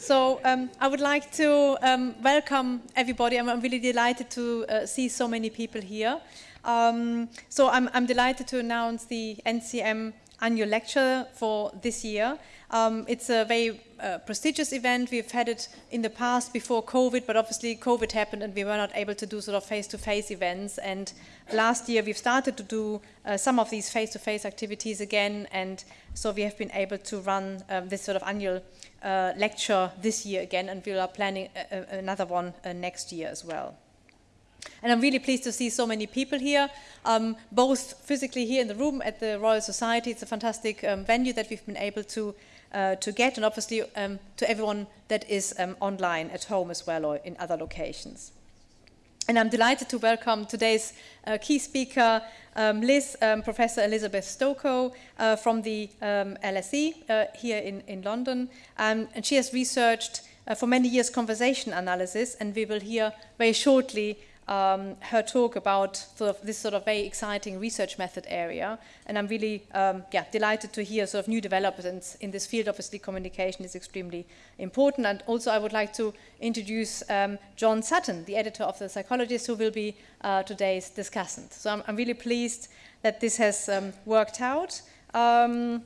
So um, I would like to um, welcome everybody. I'm, I'm, really delighted to uh, see so many people here. Um, so I'm, I'm, delighted to announce the NCM annual lecture for this year. Um, it's a very uh, prestigious event. We've had it in the past before COVID, but obviously COVID happened and we were not able to do sort of face-to-face -face events. And last year we've started to do uh, some of these face-to-face -face activities again. And so we have been able to run um, this sort of annual uh, lecture this year again, and we are planning a, a, another one uh, next year as well. And I'm really pleased to see so many people here, um, both physically here in the room at the Royal Society. It's a fantastic um, venue that we've been able to uh, to get, and obviously um, to everyone that is um, online at home as well or in other locations. And I'm delighted to welcome today's uh, key speaker, um, Liz, um, Professor Elizabeth Stokoe uh, from the LSE uh, here in, in London. And she has researched uh, for many years conversation analysis, and we will hear very shortly um, her talk about sort of this sort of very exciting research method area. And I'm really um, yeah, delighted to hear sort of new developments in this field. Obviously, communication is extremely important. And also, I would like to introduce um, John Sutton, the editor of The Psychologist, who will be uh, today's discussant. So I'm, I'm, really pleased that this has um, worked out. Um,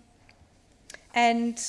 and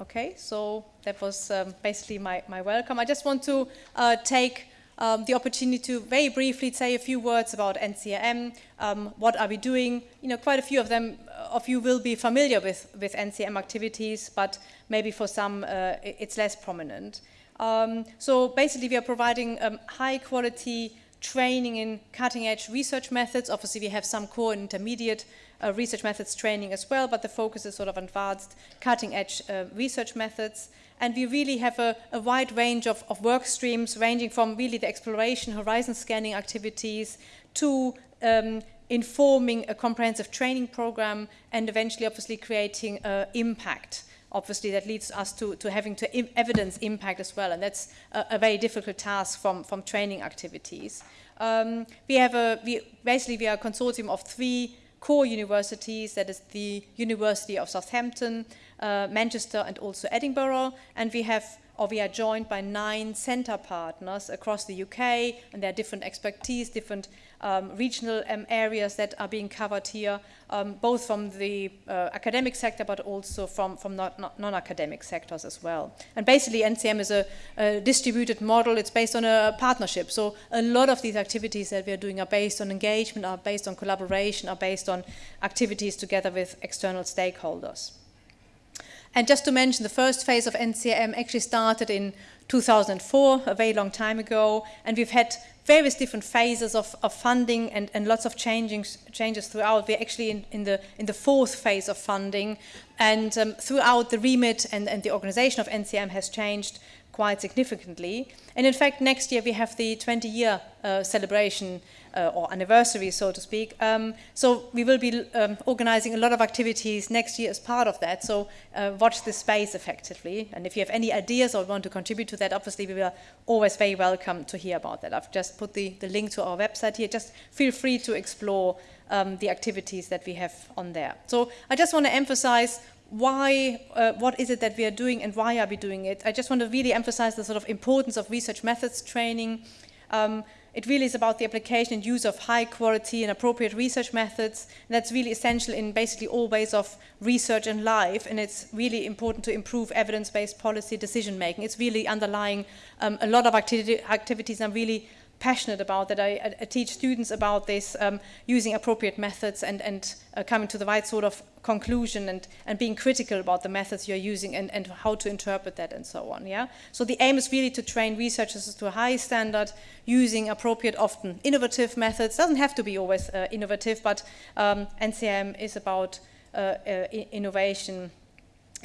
okay, so that was um, basically my, my welcome. I just want to uh, take um, the opportunity to very briefly say a few words about NCM, um, what are we doing. You know, quite a few of them of you will be familiar with, with NCM activities, but maybe for some uh, it's less prominent. Um, so basically we are providing um, high quality training in cutting edge research methods. Obviously we have some core and intermediate uh, research methods training as well, but the focus is sort of advanced cutting edge uh, research methods. And we really have a, a wide range of, of, work streams ranging from really the exploration, horizon scanning activities to um, informing a comprehensive training program and eventually obviously creating uh, impact obviously that leads us to, to having to evidence impact as well and that's a, a, very difficult task from, from training activities. Um, we have a, we, basically we are a consortium of three core universities, that is the University of Southampton, uh, Manchester and also Edinburgh. And we have, or we are joined by nine center partners across the UK, and there are different expertise, different um, regional um, areas that are being covered here, um, both from the uh, academic sector, but also from, from non-academic sectors as well. And basically, NCM is a, a, distributed model. It's based on a partnership. So a lot of these activities that we are doing are based on engagement, are based on collaboration, are based on activities together with external stakeholders. And just to mention, the first phase of NCM actually started in 2004, a very long time ago, and we've had various different phases of, of funding and, and lots of changings, changes throughout. We're actually in, in, the, in the fourth phase of funding, and um, throughout the remit and, and the organization of NCM has changed quite significantly. And in fact, next year we have the 20-year uh, celebration uh, or anniversary, so to speak. Um, so we will be um, organizing a lot of activities next year as part of that. So uh, watch this space effectively. And if you have any ideas or want to contribute to that, obviously we are always very welcome to hear about that. I've just put the, the link to our website here. Just feel free to explore um, the activities that we have on there. So I just want to emphasize why, uh, what is it that we are doing and why are we doing it? I just want to really emphasize the sort of importance of research methods training, um, it really is about the application and use of high quality and appropriate research methods. And that's really essential in basically all ways of research and life. And it's really important to improve evidence-based policy decision making. It's really underlying um, a lot of activity, activities I'm really passionate about, that I, I teach students about this, um, using appropriate methods and, and uh, coming to the right sort of conclusion and, and being critical about the methods you're using and, and how to interpret that and so on. Yeah. So the aim is really to train researchers to a high standard using appropriate, often innovative methods. Doesn't have to be always uh, innovative, but um, NCM is about uh, uh innovation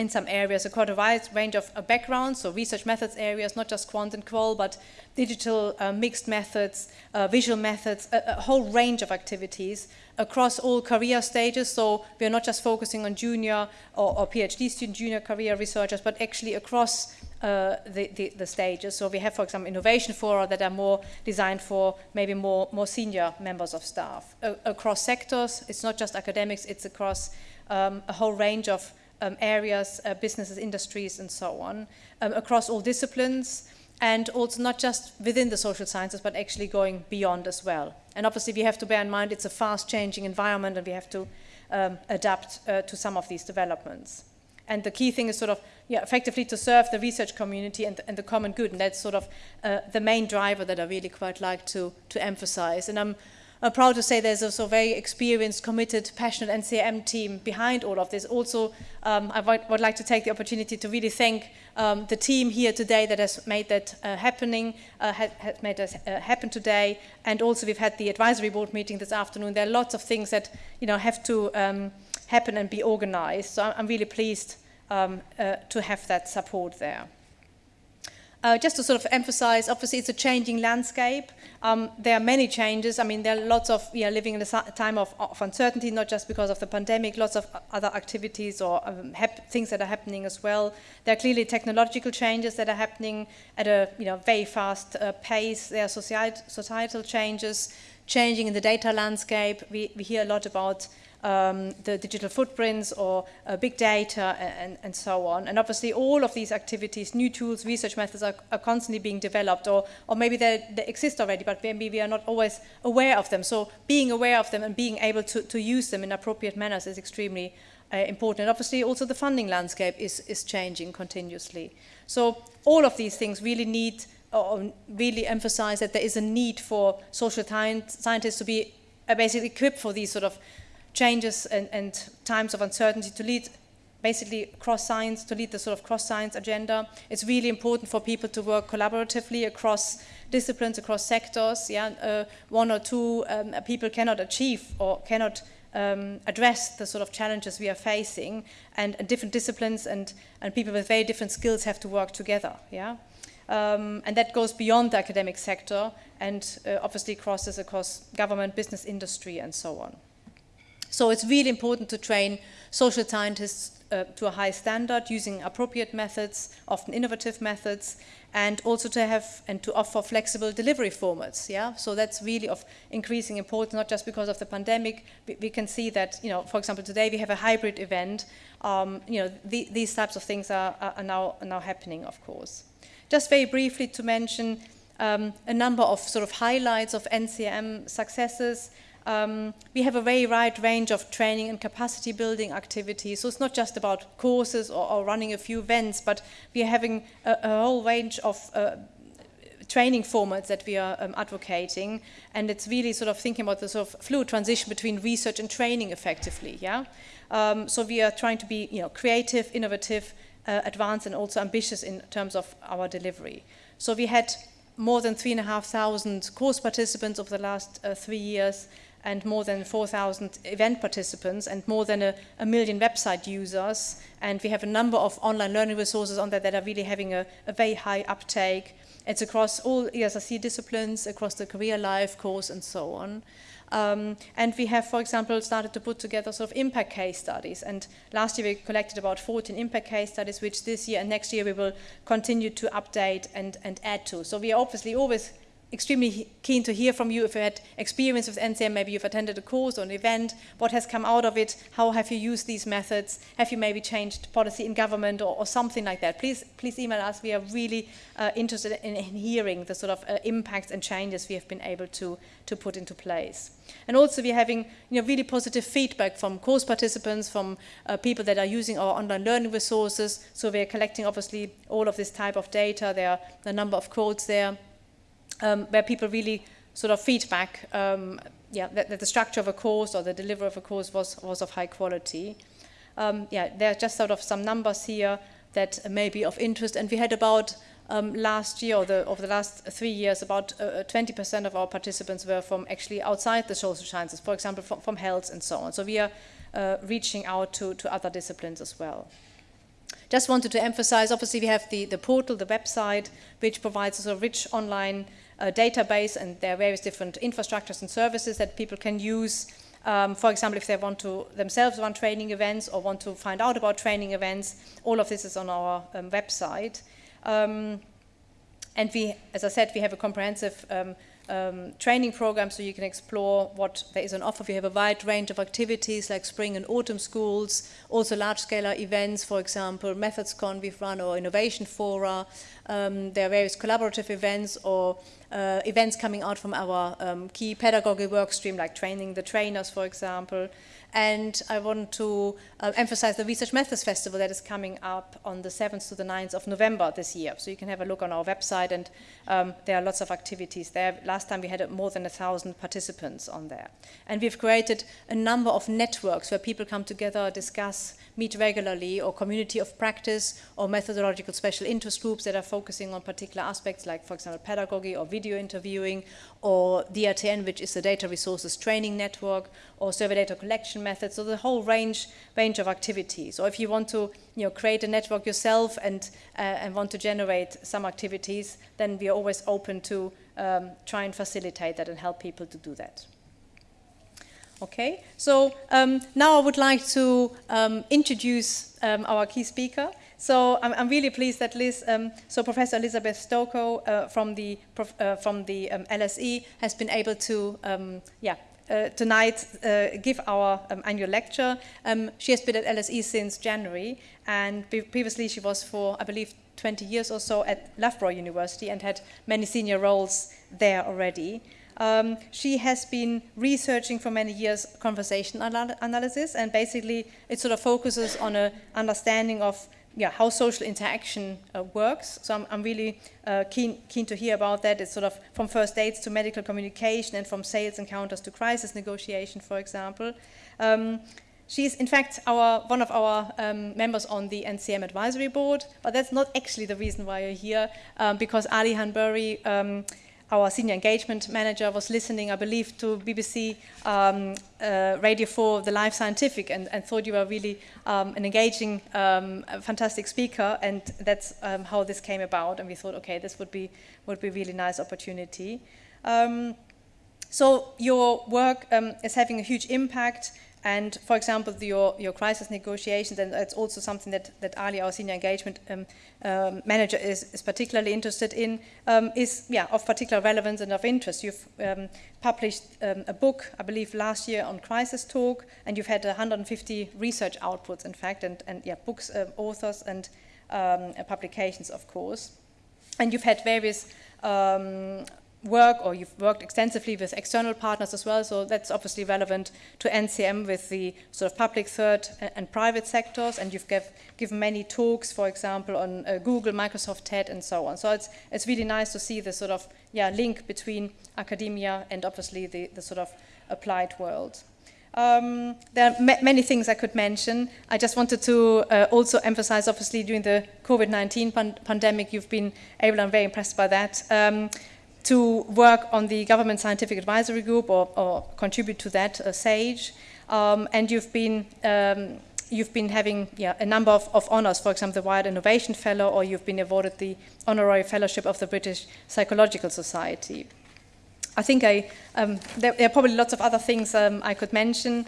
in some areas, quite a wide range of uh, backgrounds, so research methods areas, not just quant and qual, but digital uh, mixed methods, uh, visual methods, a, a, whole range of activities across all career stages. So we are not just focusing on junior or, or PhD student, junior career researchers, but actually across uh, the, the, the, stages. So we have, for example, innovation fora that are more designed for maybe more, more senior members of staff. across sectors, it's not just academics, it's across um, a whole range of um, areas, uh, businesses, industries, and so on, um, across all disciplines, and also not just within the social sciences, but actually going beyond as well. And obviously, we have to bear in mind it's a fast-changing environment, and we have to um, adapt uh, to some of these developments. And the key thing is sort of, yeah, effectively to serve the research community and, and the common good, and that's sort of uh, the main driver that I really quite like to, to emphasize. And I'm I'm proud to say there's also a very experienced, committed, passionate NCM team behind all of this. Also, um, I would, like to take the opportunity to really thank um, the team here today that has made that uh, happening, uh, has, has made that uh, happen today. And also we've had the advisory board meeting this afternoon. There are lots of things that you know have to um, happen and be organized. So I'm really pleased um, uh, to have that support there. Uh, just to sort of emphasize, obviously it's a changing landscape. Um, there are many changes. I mean, there are lots of, we are living in a time of, of uncertainty, not just because of the pandemic, lots of other activities or um, things that are happening as well. There are clearly technological changes that are happening at a you know, very fast uh, pace. There are societal changes, changing in the data landscape. We, we hear a lot about um, the digital footprints or uh, big data and, and, so on. And obviously all of these activities, new tools, research methods are, are constantly being developed or, or maybe they, they, exist already, but maybe we are not always aware of them. So being aware of them and being able to, to use them in appropriate manners is extremely uh, important. And obviously also the funding landscape is, is changing continuously. So all of these things really need or really emphasize that there is a need for social scientists to be uh, basically equipped for these sort of changes and, and times of uncertainty to lead basically cross science, to lead the sort of cross science agenda. It's really important for people to work collaboratively across disciplines, across sectors. Yeah, uh, one or two um, people cannot achieve or cannot um, address the sort of challenges we are facing, and, and, different disciplines and, and people with very different skills have to work together. Yeah. Um, and that goes beyond the academic sector and uh, obviously crosses across government, business, industry, and so on. So it's really important to train social scientists uh, to a high standard using appropriate methods, often innovative methods, and also to have and to offer flexible delivery formats. Yeah, so that's really of increasing importance, not just because of the pandemic. We, we can see that, you know, for example, today we have a hybrid event. Um, you know, the, these types of things are, are, now, are now happening, of course. Just very briefly to mention um, a number of sort of highlights of NCM successes. Um, we have a very wide range of training and capacity building activities. So it's not just about courses or, or running a few events, but we are having a, a whole range of uh, training formats that we are um, advocating. And it's really sort of thinking about the sort of fluid transition between research and training effectively. Yeah. Um, so we are trying to be, you know, creative, innovative, uh, advanced, and also ambitious in terms of our delivery. So we had more than three and a half thousand course participants over the last uh, three years and more than 4,000 event participants and more than a, a, million website users. And we have a number of online learning resources on there that are really having a, a very high uptake. It's across all ESRC disciplines, across the career life course and so on. Um, and we have, for example, started to put together sort of impact case studies. And last year we collected about 14 impact case studies, which this year and next year we will continue to update and, and add to. So we are obviously always extremely keen to hear from you if you had experience with NCM, maybe you've attended a course or an event, what has come out of it, how have you used these methods, have you maybe changed policy in government or, or something like that. Please, please email us. We are really uh, interested in, in, hearing the sort of uh, impacts and changes we have been able to, to put into place. And also we're having you know, really positive feedback from course participants, from uh, people that are using our online learning resources. So we're collecting obviously all of this type of data. There are a number of quotes there um, where people really sort of feedback um, yeah, that, that, the structure of a course or the delivery of a course was, was of high quality. Um, yeah, there are just sort of some numbers here that may be of interest. And we had about um, last year, or the, over the last three years, about 20% uh, of our participants were from actually outside the social sciences, for example, from, from health and so on. So we are uh, reaching out to, to other disciplines as well. Just wanted to emphasize, obviously we have the, the portal, the website, which provides a sort of rich online uh, database and there are various different infrastructures and services that people can use. Um, for example, if they want to themselves run training events or want to find out about training events, all of this is on our um, website. Um, and we, as I said, we have a comprehensive um, training programs so you can explore what there is on offer. We have a wide range of activities like spring and autumn schools, also large-scale events, for example, MethodsCon we've run or Innovation Fora. Um, there are various collaborative events or uh, events coming out from our um, key pedagogy work stream like training the trainers, for example. And I want to uh, emphasize the Research Methods Festival that is coming up on the 7th to the 9th of November this year. So you can have a look on our website and um, there are lots of activities there. Last time we had more than a thousand participants on there. And we've created a number of networks where people come together, discuss, meet regularly, or community of practice, or methodological special interest groups that are focusing on particular aspects like, for example, pedagogy or video interviewing, or DRTN, which is the Data Resources Training Network, or survey data collection methods, so the whole range, range of activities. Or if you want to you know, create a network yourself and, uh, and want to generate some activities, then we are always open to um, try and facilitate that and help people to do that. Okay, so um, now I would like to um, introduce um, our key speaker. So I'm, I'm, really pleased that Liz, um, so Professor Elizabeth Stokoe uh, from the, uh, from the um, LSE has been able to, um, yeah, uh, tonight uh, give our um, annual lecture. Um, she has been at LSE since January and previously she was for, I believe, 20 years or so at Loughborough University and had many senior roles there already. Um, she has been researching for many years conversation anal analysis and basically it sort of focuses on an understanding of yeah, how social interaction uh, works. So I'm, I'm really uh, keen, keen to hear about that. It's sort of from first aids to medical communication and from sales encounters to crisis negotiation, for example. Um, in fact our, one of our um, members on the NCM advisory board, but that's not actually the reason why you're here, um, because Ali Hanbury our senior engagement manager was listening, I believe, to BBC um, uh, Radio 4, The Life Scientific, and, and thought you were really um, an engaging, um, fantastic speaker, and that's um, how this came about. And we thought, okay, this would be would be a really nice opportunity. Um, so your work um, is having a huge impact and for example, the, your, your crisis negotiations, and that's also something that, that Ali, our senior engagement um, um, manager, is, is particularly interested in, um, is yeah, of particular relevance and of interest. You've um, published um, a book, I believe, last year on crisis talk, and you've had 150 research outputs, in fact, and, and yeah, books, uh, authors, and um, publications, of course. And you've had various um, work or you've worked extensively with external partners as well, so that's obviously relevant to NCM with the sort of public third and private sectors, and you've give, given many talks, for example, on uh, Google, Microsoft, TED, and so on. So it's, it's really nice to see the sort of yeah, link between academia and obviously the, the sort of applied world. Um, there are many things I could mention. I just wanted to uh, also emphasize, obviously, during the COVID-19 pan pandemic, you've been able, I'm very impressed by that, um, to work on the Government Scientific Advisory Group or, or contribute to that, uh, SAGE. Um, and you've been, um, you've been having yeah, a number of, of honors, for example, the Wired Innovation Fellow, or you've been awarded the Honorary Fellowship of the British Psychological Society. I think I, um, there, there, are probably lots of other things um, I could mention.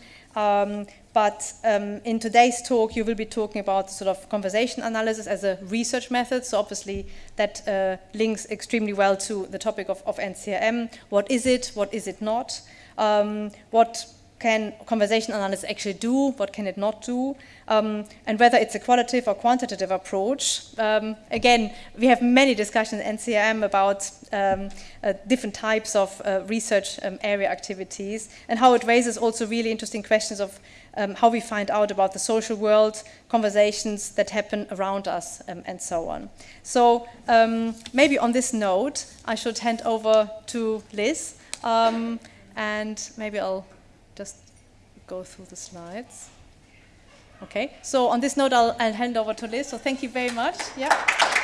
But um, in today's talk, you will be talking about sort of conversation analysis as a research method. So obviously that uh, links extremely well to the topic of, of NCRM. What is it? What is it not? Um, what can conversation analysis actually do? What can it not do? Um, and whether it's a qualitative or quantitative approach. Um, again, we have many discussions in NCRM about um, uh, different types of uh, research um, area activities and how it raises also really interesting questions of um, how we find out about the social world, conversations that happen around us, um, and so on. So um, maybe on this note, I should hand over to Liz, um, and maybe I'll just go through the slides. Okay, so on this note, I'll, I'll hand over to Liz, so thank you very much. Yeah.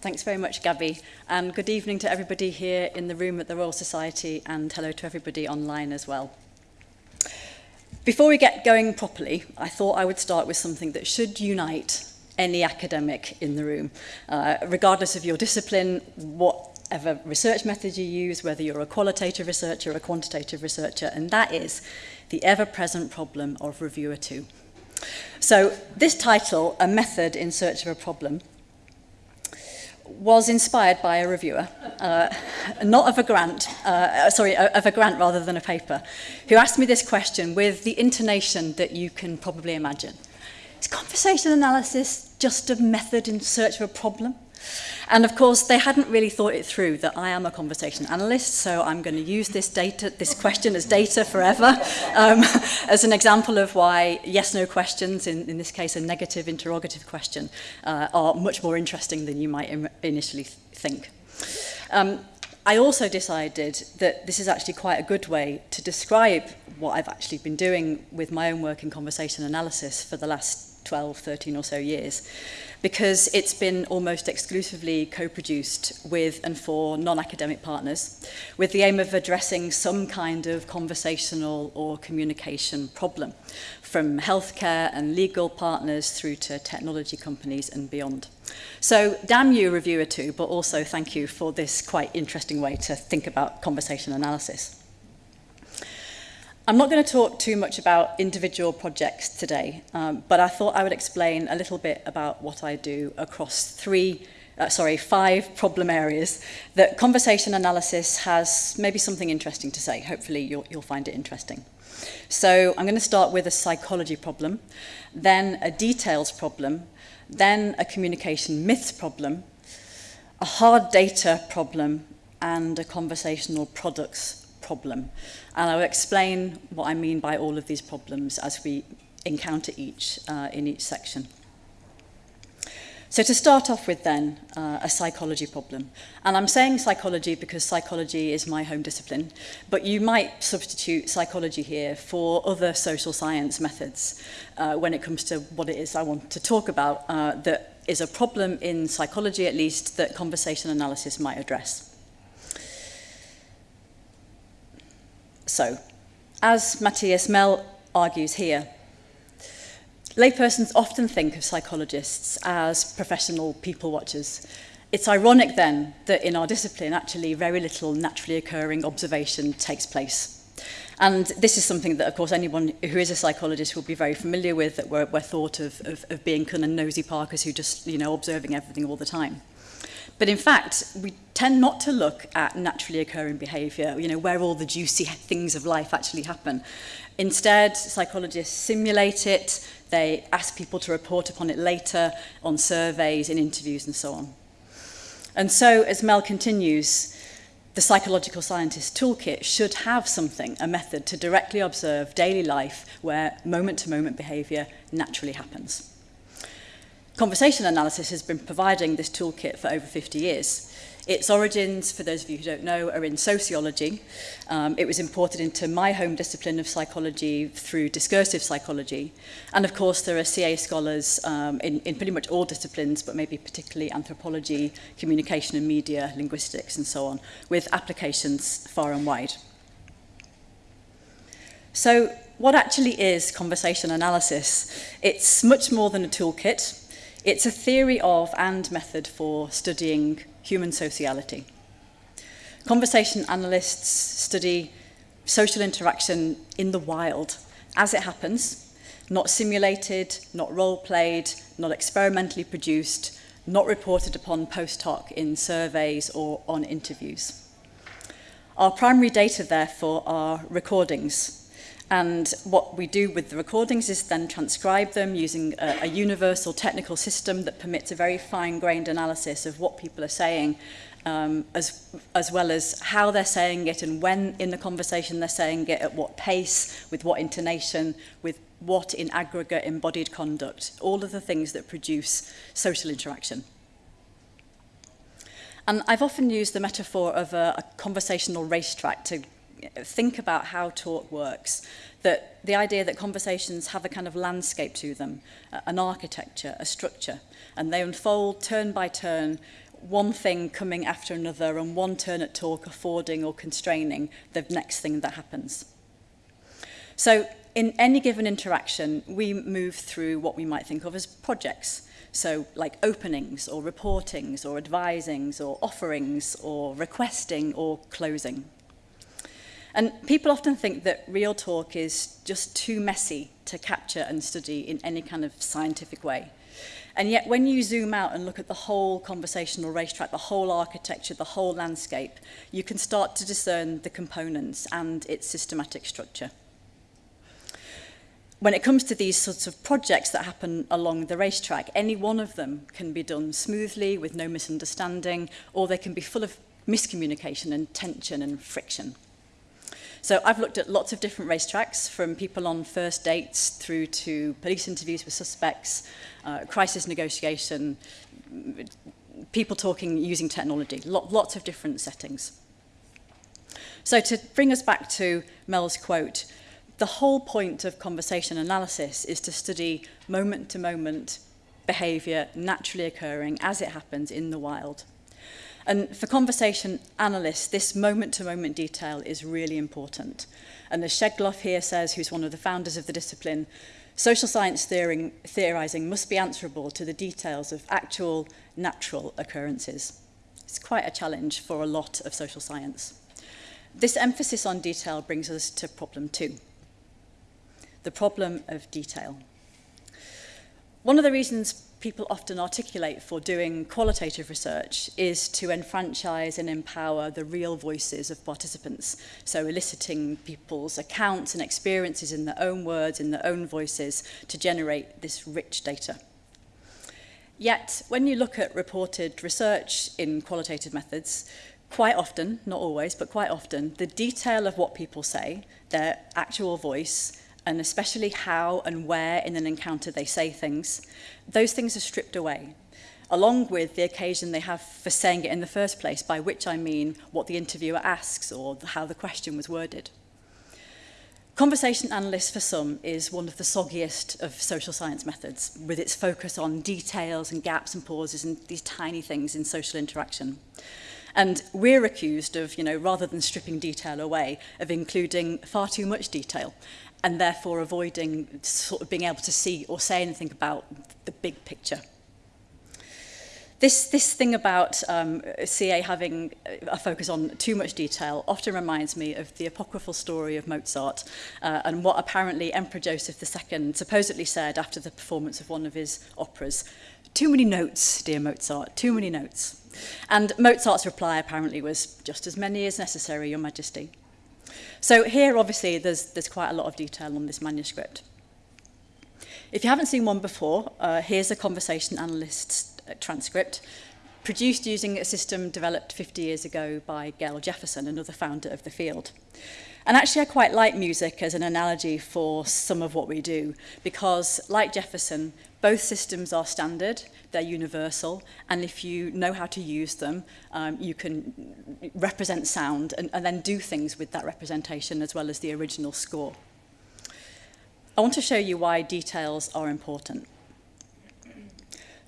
Thanks very much, Gabby. And good evening to everybody here in the room at the Royal Society and hello to everybody online as well. Before we get going properly, I thought I would start with something that should unite any academic in the room, uh, regardless of your discipline, whatever research method you use, whether you're a qualitative researcher or a quantitative researcher, and that is the ever-present problem of reviewer two. So this title, A Method in Search of a Problem, was inspired by a reviewer, uh, not of a grant, uh, uh, sorry, of a grant rather than a paper, who asked me this question with the intonation that you can probably imagine. Is conversation analysis just a method in search of a problem? And of course, they hadn't really thought it through that I am a conversation analyst, so I'm going to use this data, this question as data forever, um, as an example of why yes-no questions, in, in this case a negative interrogative question, uh, are much more interesting than you might Im initially th think. Um, I also decided that this is actually quite a good way to describe what I've actually been doing with my own work in conversation analysis for the last 12, 13 or so years, because it's been almost exclusively co-produced with and for non-academic partners, with the aim of addressing some kind of conversational or communication problem, from healthcare and legal partners through to technology companies and beyond. So damn you, reviewer too, but also thank you for this quite interesting way to think about conversation analysis. I'm not going to talk too much about individual projects today, um, but I thought I would explain a little bit about what I do across three, uh, sorry, five problem areas that conversation analysis has maybe something interesting to say. Hopefully you'll, you'll find it interesting. So I'm going to start with a psychology problem, then a details problem, then a communication myths problem, a hard data problem, and a conversational products problem. And I will explain what I mean by all of these problems as we encounter each uh, in each section. So to start off with then, uh, a psychology problem. And I'm saying psychology because psychology is my home discipline, but you might substitute psychology here for other social science methods uh, when it comes to what it is I want to talk about uh, that is a problem in psychology at least that conversation analysis might address. So, as Matthias Mehl argues here, laypersons often think of psychologists as professional people watchers. It's ironic then that in our discipline actually very little naturally occurring observation takes place. And this is something that, of course, anyone who is a psychologist will be very familiar with, that we're, we're thought of, of, of being kind of nosy parkers who just, you know, observing everything all the time. But in fact, we tend not to look at naturally occurring behaviour, you know, where all the juicy things of life actually happen. Instead, psychologists simulate it, they ask people to report upon it later on surveys, in interviews and so on. And so, as Mehl continues, the psychological scientist toolkit should have something, a method to directly observe daily life where moment-to-moment -moment behaviour naturally happens. Conversation analysis has been providing this toolkit for over 50 years. Its origins, for those of you who don't know, are in sociology. Um, it was imported into my home discipline of psychology through discursive psychology. And of course, there are CA scholars um, in, in pretty much all disciplines, but maybe particularly anthropology, communication and media, linguistics, and so on, with applications far and wide. So what actually is conversation analysis? It's much more than a toolkit. It's a theory of and method for studying human sociality. Conversation analysts study social interaction in the wild as it happens, not simulated, not role-played, not experimentally produced, not reported upon post hoc in surveys or on interviews. Our primary data, therefore, are recordings And what we do with the recordings is then transcribe them using a, a universal technical system that permits a very fine-grained analysis of what people are saying, um, as, as well as how they're saying it and when in the conversation they're saying it, at what pace, with what intonation, with what in aggregate embodied conduct, all of the things that produce social interaction. And I've often used the metaphor of a, a conversational racetrack to think about how talk works, that the idea that conversations have a kind of landscape to them, an architecture, a structure, and they unfold turn by turn, one thing coming after another, and one turn at talk affording or constraining the next thing that happens. So in any given interaction, we move through what we might think of as projects. So like openings or reportings or advisings or offerings or requesting or closing. And people often think that real talk is just too messy to capture and study in any kind of scientific way. And yet when you zoom out and look at the whole conversational racetrack, the whole architecture, the whole landscape, you can start to discern the components and its systematic structure. When it comes to these sorts of projects that happen along the racetrack, any one of them can be done smoothly with no misunderstanding, or they can be full of miscommunication and tension and friction. So I've looked at lots of different racetracks, from people on first dates through to police interviews with suspects, uh, crisis negotiation, people talking using technology, lot, lots of different settings. So to bring us back to Mel's quote, the whole point of conversation analysis is to study moment-to-moment -moment behaviour naturally occurring as it happens in the wild. And for conversation analysts, this moment-to-moment -moment detail is really important. And as Schegloff here says, who's one of the founders of the discipline, social science theorizing must be answerable to the details of actual natural occurrences. It's quite a challenge for a lot of social science. This emphasis on detail brings us to problem two, the problem of detail. One of the reasons people often articulate for doing qualitative research is to enfranchise and empower the real voices of participants. So eliciting people's accounts and experiences in their own words, in their own voices, to generate this rich data. Yet, when you look at reported research in qualitative methods, quite often, not always, but quite often, the detail of what people say, their actual voice, and especially how and where in an encounter they say things, those things are stripped away, along with the occasion they have for saying it in the first place, by which I mean what the interviewer asks or how the question was worded. Conversation analyst for some is one of the soggiest of social science methods, with its focus on details and gaps and pauses and these tiny things in social interaction. And we're accused of, you know, rather than stripping detail away, of including far too much detail and therefore avoiding sort of being able to see or say anything about the big picture. This, this thing about um, CA having a focus on too much detail often reminds me of the apocryphal story of Mozart uh, and what apparently Emperor Joseph II supposedly said after the performance of one of his operas. Too many notes, dear Mozart, too many notes. And Mozart's reply apparently was, just as many as necessary, Your Majesty. So here, obviously, there's, there's quite a lot of detail on this manuscript. If you haven't seen one before, uh, here's a conversation analyst's uh, transcript produced using a system developed 50 years ago by Gail Jefferson, another founder of the field. And actually, I quite like music as an analogy for some of what we do, because like Jefferson, both systems are standard, they're universal, and if you know how to use them, um, you can represent sound and, and then do things with that representation as well as the original score. I want to show you why details are important.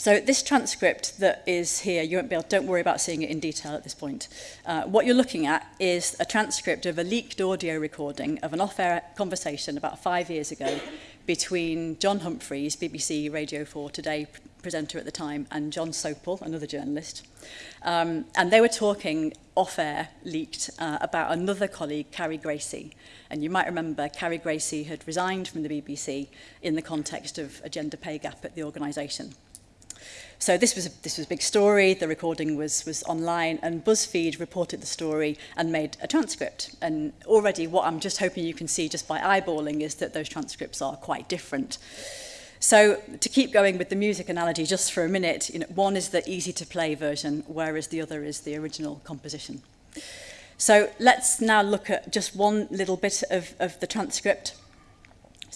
So this transcript that is here, you won't be able, don't worry about seeing it in detail at this point. Uh, what you're looking at is a transcript of a leaked audio recording of an off-air conversation about five years ago between John Humphreys, BBC Radio 4 Today presenter at the time, and John Sopel, another journalist. Um, and they were talking off-air, leaked, uh, about another colleague, Carrie Gracie. And you might remember Carrie Gracie had resigned from the BBC in the context of a gender pay gap at the organisation. So this was a, this was a big story. The recording was was online, and BuzzFeed reported the story and made a transcript. And already, what I'm just hoping you can see just by eyeballing is that those transcripts are quite different. So to keep going with the music analogy just for a minute, you know, one is the easy to play version, whereas the other is the original composition. So let's now look at just one little bit of, of the transcript.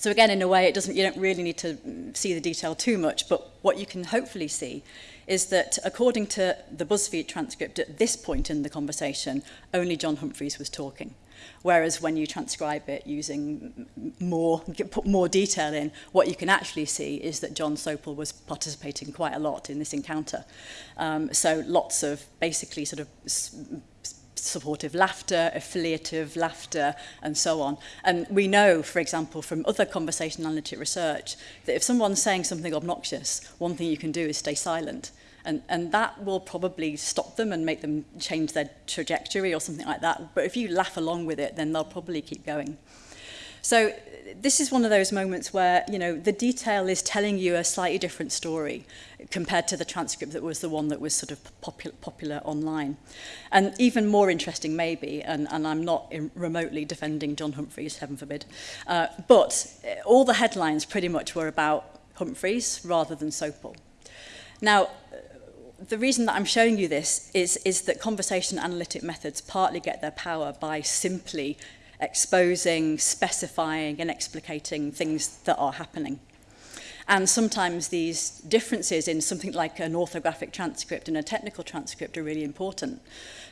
So again, in a way, it doesn't, you don't really need to see the detail too much, but what you can hopefully see is that according to the BuzzFeed transcript at this point in the conversation, only John Humphreys was talking. Whereas when you transcribe it using more, put more detail in, what you can actually see is that John Sopel was participating quite a lot in this encounter. Um, so lots of basically sort of supportive laughter, affiliative laughter, and so on. And we know, for example, from other conversational analytic research, that if someone's saying something obnoxious, one thing you can do is stay silent. And, and that will probably stop them and make them change their trajectory or something like that. But if you laugh along with it, then they'll probably keep going. So this is one of those moments where, you know, the detail is telling you a slightly different story compared to the transcript that was the one that was sort of popular popular online. And even more interesting maybe, and, and I'm not in, remotely defending John Humphreys, heaven forbid, uh, but uh, all the headlines pretty much were about Humphreys rather than Sopel. Now, uh, the reason that I'm showing you this is, is that conversation analytic methods partly get their power by simply exposing, specifying and explicating things that are happening. And sometimes these differences in something like an orthographic transcript and a technical transcript are really important.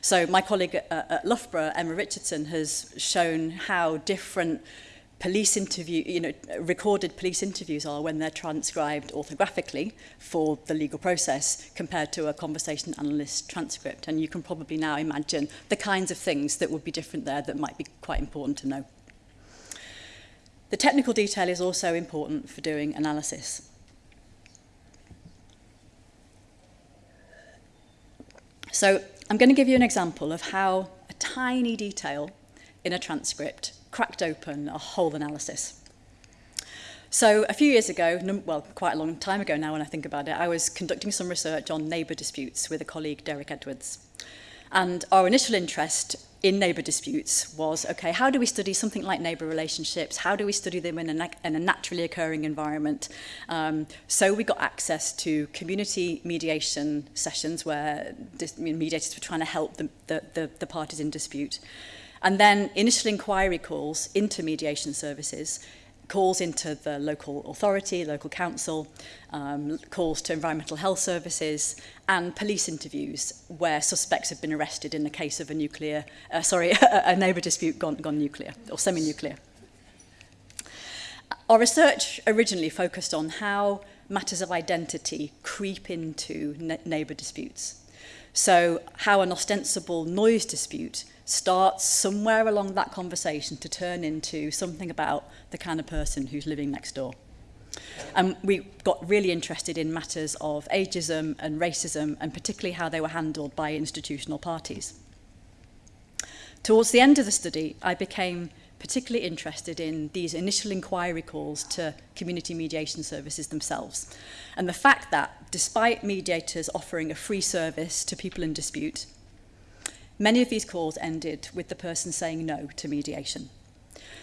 So my colleague at, at Loughborough, Emma Richardson, has shown how different police interview, you know, recorded police interviews are when they're transcribed orthographically for the legal process compared to a conversation analyst transcript. And you can probably now imagine the kinds of things that would be different there that might be quite important to know. The technical detail is also important for doing analysis. So I'm going to give you an example of how a tiny detail in a transcript cracked open a whole analysis. So a few years ago, well, quite a long time ago now when I think about it, I was conducting some research on neighbour disputes with a colleague, Derek Edwards. And our initial interest in neighbour disputes was, okay, how do we study something like neighbour relationships? How do we study them in a, in a naturally occurring environment? Um, so we got access to community mediation sessions where mediators were trying to help the, the, the, the parties in dispute. And then initial inquiry calls into mediation services, calls into the local authority, local council, um, calls to environmental health services, and police interviews where suspects have been arrested in the case of a nuclear, uh, sorry, a neighbour dispute gone, gone nuclear or semi-nuclear. Our research originally focused on how matters of identity creep into neighbour disputes. So how an ostensible noise dispute starts somewhere along that conversation to turn into something about the kind of person who's living next door. And we got really interested in matters of ageism and racism, and particularly how they were handled by institutional parties. Towards the end of the study, I became particularly interested in these initial inquiry calls to community mediation services themselves. And the fact that, despite mediators offering a free service to people in dispute, Many of these calls ended with the person saying no to mediation.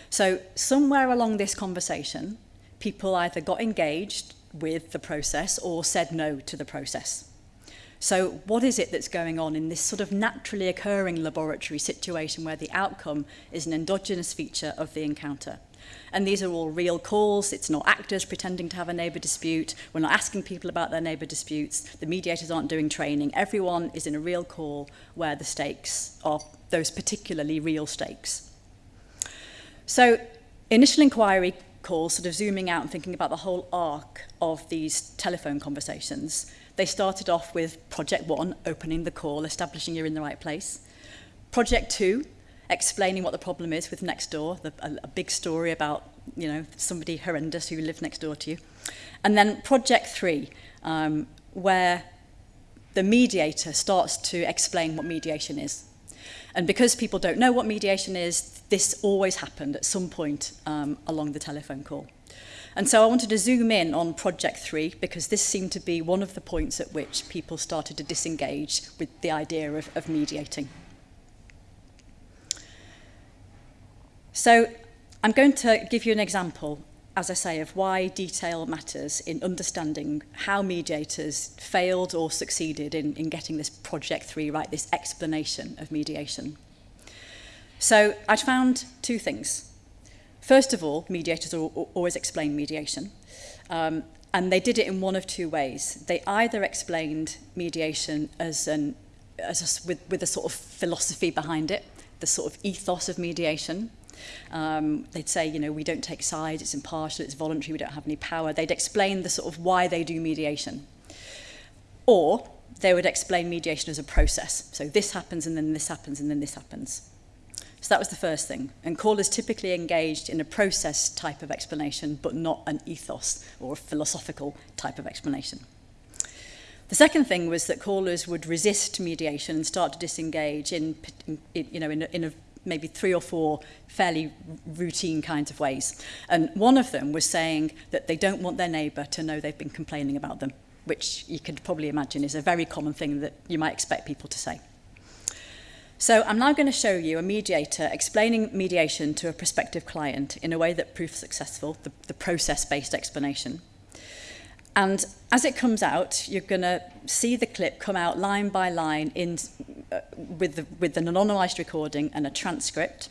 So somewhere along this conversation, people either got engaged with the process or said no to the process. So what is it that's going on in this sort of naturally occurring laboratory situation where the outcome is an endogenous feature of the encounter? And these are all real calls. It's not actors pretending to have a neighbour dispute. We're not asking people about their neighbour disputes. The mediators aren't doing training. Everyone is in a real call where the stakes are those particularly real stakes. So initial inquiry calls, sort of zooming out and thinking about the whole arc of these telephone conversations. They started off with project one, opening the call, establishing you're in the right place. Project two, explaining what the problem is with next door, the, a, a big story about you know somebody horrendous who lived next door to you. And then project three, um, where the mediator starts to explain what mediation is. And because people don't know what mediation is, this always happened at some point um, along the telephone call. And so I wanted to zoom in on project three because this seemed to be one of the points at which people started to disengage with the idea of, of mediating. So I'm going to give you an example, as I say, of why detail matters in understanding how mediators failed or succeeded in, in getting this project three right, this explanation of mediation. So I found two things. First of all, mediators always explain mediation. Um, and they did it in one of two ways. They either explained mediation as an, as a, with, with a sort of philosophy behind it, the sort of ethos of mediation, Um, they'd say, you know, we don't take sides, it's impartial, it's voluntary, we don't have any power. They'd explain the sort of why they do mediation. Or they would explain mediation as a process. So this happens and then this happens and then this happens. So that was the first thing. And callers typically engaged in a process type of explanation, but not an ethos or a philosophical type of explanation. The second thing was that callers would resist mediation and start to disengage in, in you know, in a, in a maybe three or four fairly routine kinds of ways. And one of them was saying that they don't want their neighbour to know they've been complaining about them, which you could probably imagine is a very common thing that you might expect people to say. So I'm now going to show you a mediator explaining mediation to a prospective client in a way that proves successful, the, the process-based explanation. And as it comes out, you're going to see the clip come out line by line in, uh, with, the, with an anonymised recording and a transcript.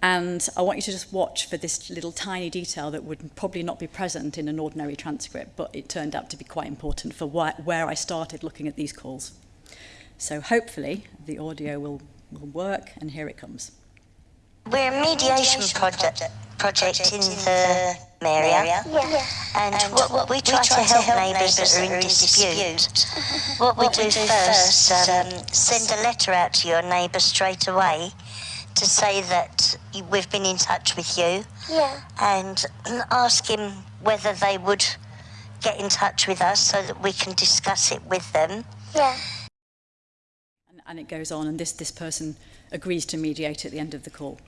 And I want you to just watch for this little tiny detail that would probably not be present in an ordinary transcript, but it turned out to be quite important for wh where I started looking at these calls. So hopefully the audio will, will work, and here it comes. We're a mediation project, project in the area, yeah. and, and what, what we try to help neighbours that are in dispute. What we do first, um, send a letter out to your neighbour straight away to say that we've been in touch with you, yeah. and ask him whether they would get in touch with us so that we can discuss it with them. Yeah and it goes on, and this, this person agrees to mediate at the end of the call.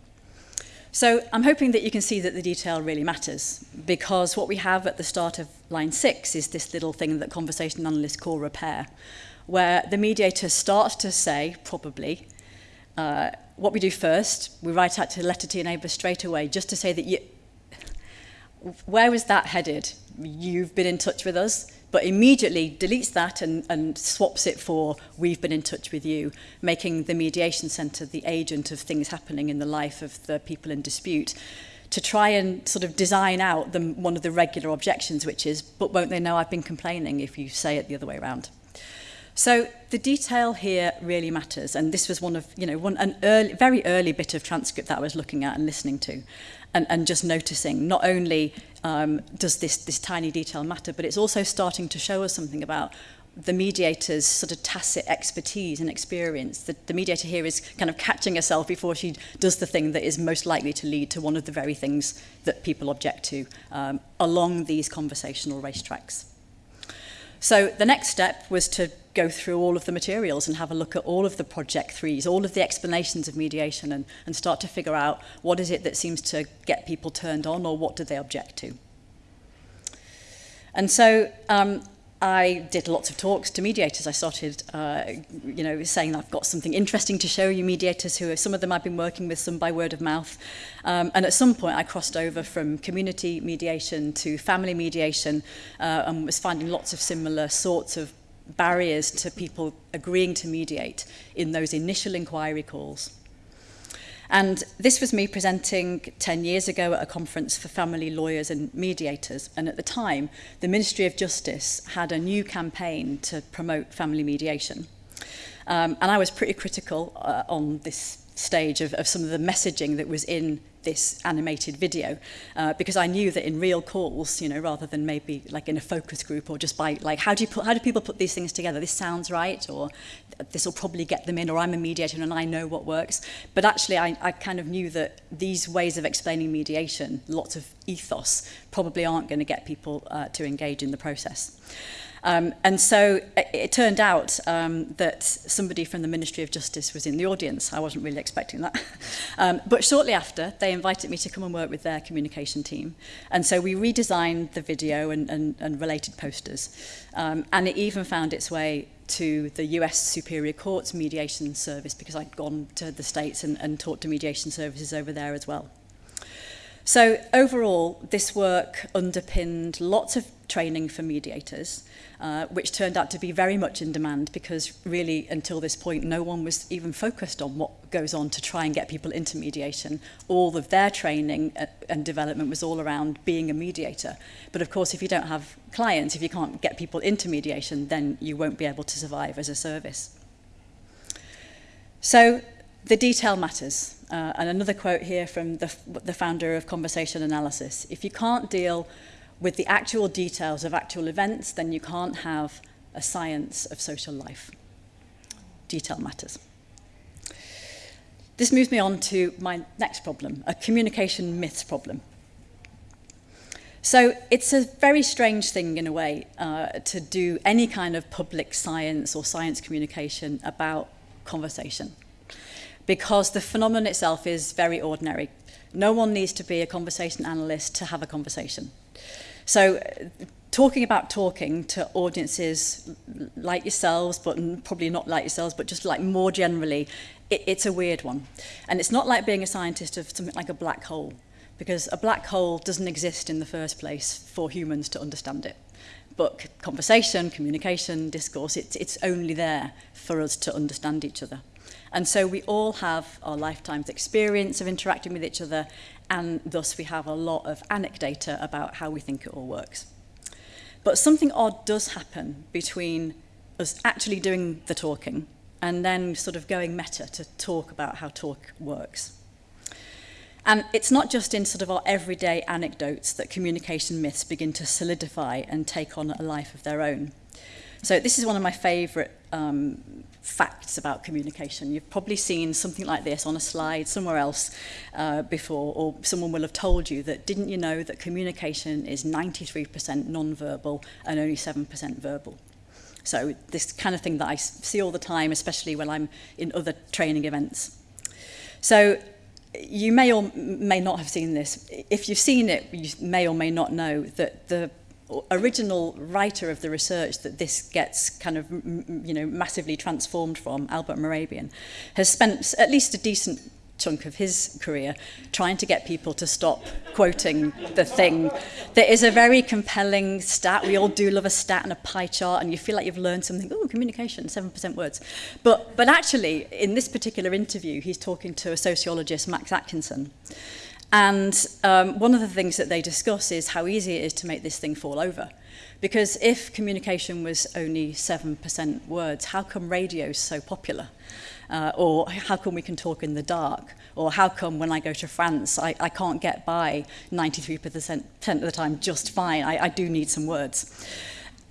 So I'm hoping that you can see that the detail really matters because what we have at the start of line six is this little thing that conversation analysts call repair, where the mediator starts to say, probably, uh, what we do first, we write out to letter to your neighbour straight away just to say that you, where was that headed? You've been in touch with us, but immediately deletes that and, and swaps it for we've been in touch with you, making the mediation centre the agent of things happening in the life of the people in dispute to try and sort of design out the, one of the regular objections, which is, but won't they know I've been complaining if you say it the other way around? So the detail here really matters. And this was one of, you know, one, an early, very early bit of transcript that I was looking at and listening to. And, and just noticing not only um, does this, this tiny detail matter, but it's also starting to show us something about the mediator's sort of tacit expertise and experience. The, the mediator here is kind of catching herself before she does the thing that is most likely to lead to one of the very things that people object to um, along these conversational racetracks. So the next step was to go through all of the materials and have a look at all of the project threes, all of the explanations of mediation and, and start to figure out what is it that seems to get people turned on or what do they object to. And so um, I did lots of talks to mediators. I started, uh, you know, saying I've got something interesting to show you mediators who are, some of them I've been working with, some by word of mouth. Um, and at some point I crossed over from community mediation to family mediation uh, and was finding lots of similar sorts of barriers to people agreeing to mediate in those initial inquiry calls. And this was me presenting 10 years ago at a conference for family lawyers and mediators. And at the time, the Ministry of Justice had a new campaign to promote family mediation. Um, and I was pretty critical uh, on this stage of, of some of the messaging that was in this animated video uh, because I knew that in real calls, you know, rather than maybe like in a focus group or just by like, how do you put, how do people put these things together? This sounds right, or this will probably get them in, or I'm a mediator and I know what works. But actually, I, I kind of knew that these ways of explaining mediation, lots of ethos, probably aren't going to get people uh, to engage in the process. Um, and so it, it turned out um, that somebody from the Ministry of Justice was in the audience. I wasn't really expecting that. um, but shortly after, they invited me to come and work with their communication team. And so we redesigned the video and, and, and related posters. Um, and it even found its way to the US Superior Court's mediation service because I'd gone to the States and, and talked to mediation services over there as well. So overall, this work underpinned lots of training for mediators, uh, which turned out to be very much in demand because really until this point no one was even focused on what goes on to try and get people into mediation. All of their training uh, and development was all around being a mediator. But of course if you don't have clients, if you can't get people into mediation, then you won't be able to survive as a service. So the detail matters. Uh, and another quote here from the, the founder of Conversation Analysis. If you can't deal with the actual details of actual events, then you can't have a science of social life. Detail matters. This moves me on to my next problem, a communication myths problem. So it's a very strange thing in a way uh, to do any kind of public science or science communication about conversation because the phenomenon itself is very ordinary. No one needs to be a conversation analyst to have a conversation. So talking about talking to audiences like yourselves, but probably not like yourselves, but just like more generally, it, it's a weird one. And it's not like being a scientist of something like a black hole because a black hole doesn't exist in the first place for humans to understand it. But conversation, communication, discourse, it's, it's only there for us to understand each other. And so we all have our lifetime's experience of interacting with each other, and thus we have a lot of anecdata about how we think it all works. But something odd does happen between us actually doing the talking and then sort of going meta to talk about how talk works. And it's not just in sort of our everyday anecdotes that communication myths begin to solidify and take on a life of their own. So this is one of my favourite um, facts about communication. You've probably seen something like this on a slide somewhere else uh, before, or someone will have told you that didn't you know that communication is 93% non-verbal and only 7% verbal. So this kind of thing that I see all the time, especially when I'm in other training events. So you may or may not have seen this. If you've seen it, you may or may not know that the original writer of the research that this gets kind of you know massively transformed from Albert Mehrabian has spent at least a decent chunk of his career trying to get people to stop quoting the thing. There is a very compelling stat. We all do love a stat and a pie chart, and you feel like you've learned something. Oh, communication, 7% words. But, but actually, in this particular interview, he's talking to a sociologist, Max Atkinson. And um, one of the things that they discuss is how easy it is to make this thing fall over. Because if communication was only 7% words, how come radio is so popular? Uh, or how come we can talk in the dark? Or how come when I go to France, I, I can't get by 93% of the time just fine? I, I do need some words.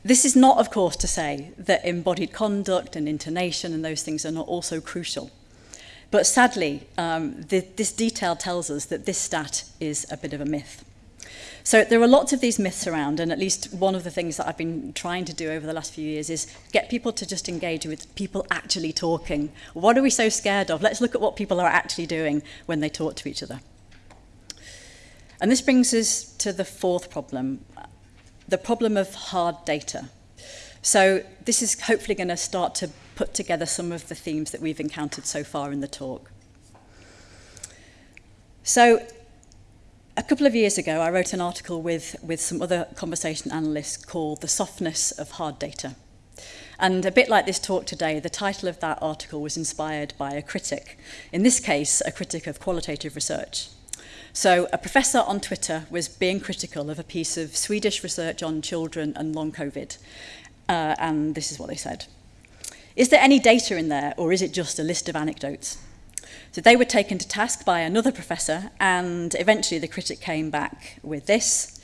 This is not, of course, to say that embodied conduct and intonation and those things are not also crucial. But sadly, um, the, this detail tells us that this stat is a bit of a myth. So there are lots of these myths around, and at least one of the things that I've been trying to do over the last few years is get people to just engage with people actually talking. What are we so scared of? Let's look at what people are actually doing when they talk to each other. And this brings us to the fourth problem, the problem of hard data. So this is hopefully going to start to put together some of the themes that we've encountered so far in the talk. So a couple of years ago, I wrote an article with, with some other conversation analysts called The Softness of Hard Data. And a bit like this talk today, the title of that article was inspired by a critic, in this case, a critic of qualitative research. So a professor on Twitter was being critical of a piece of Swedish research on children and long COVID. Uh, and this is what they said. Is there any data in there, or is it just a list of anecdotes? So they were taken to task by another professor, and eventually the critic came back with this.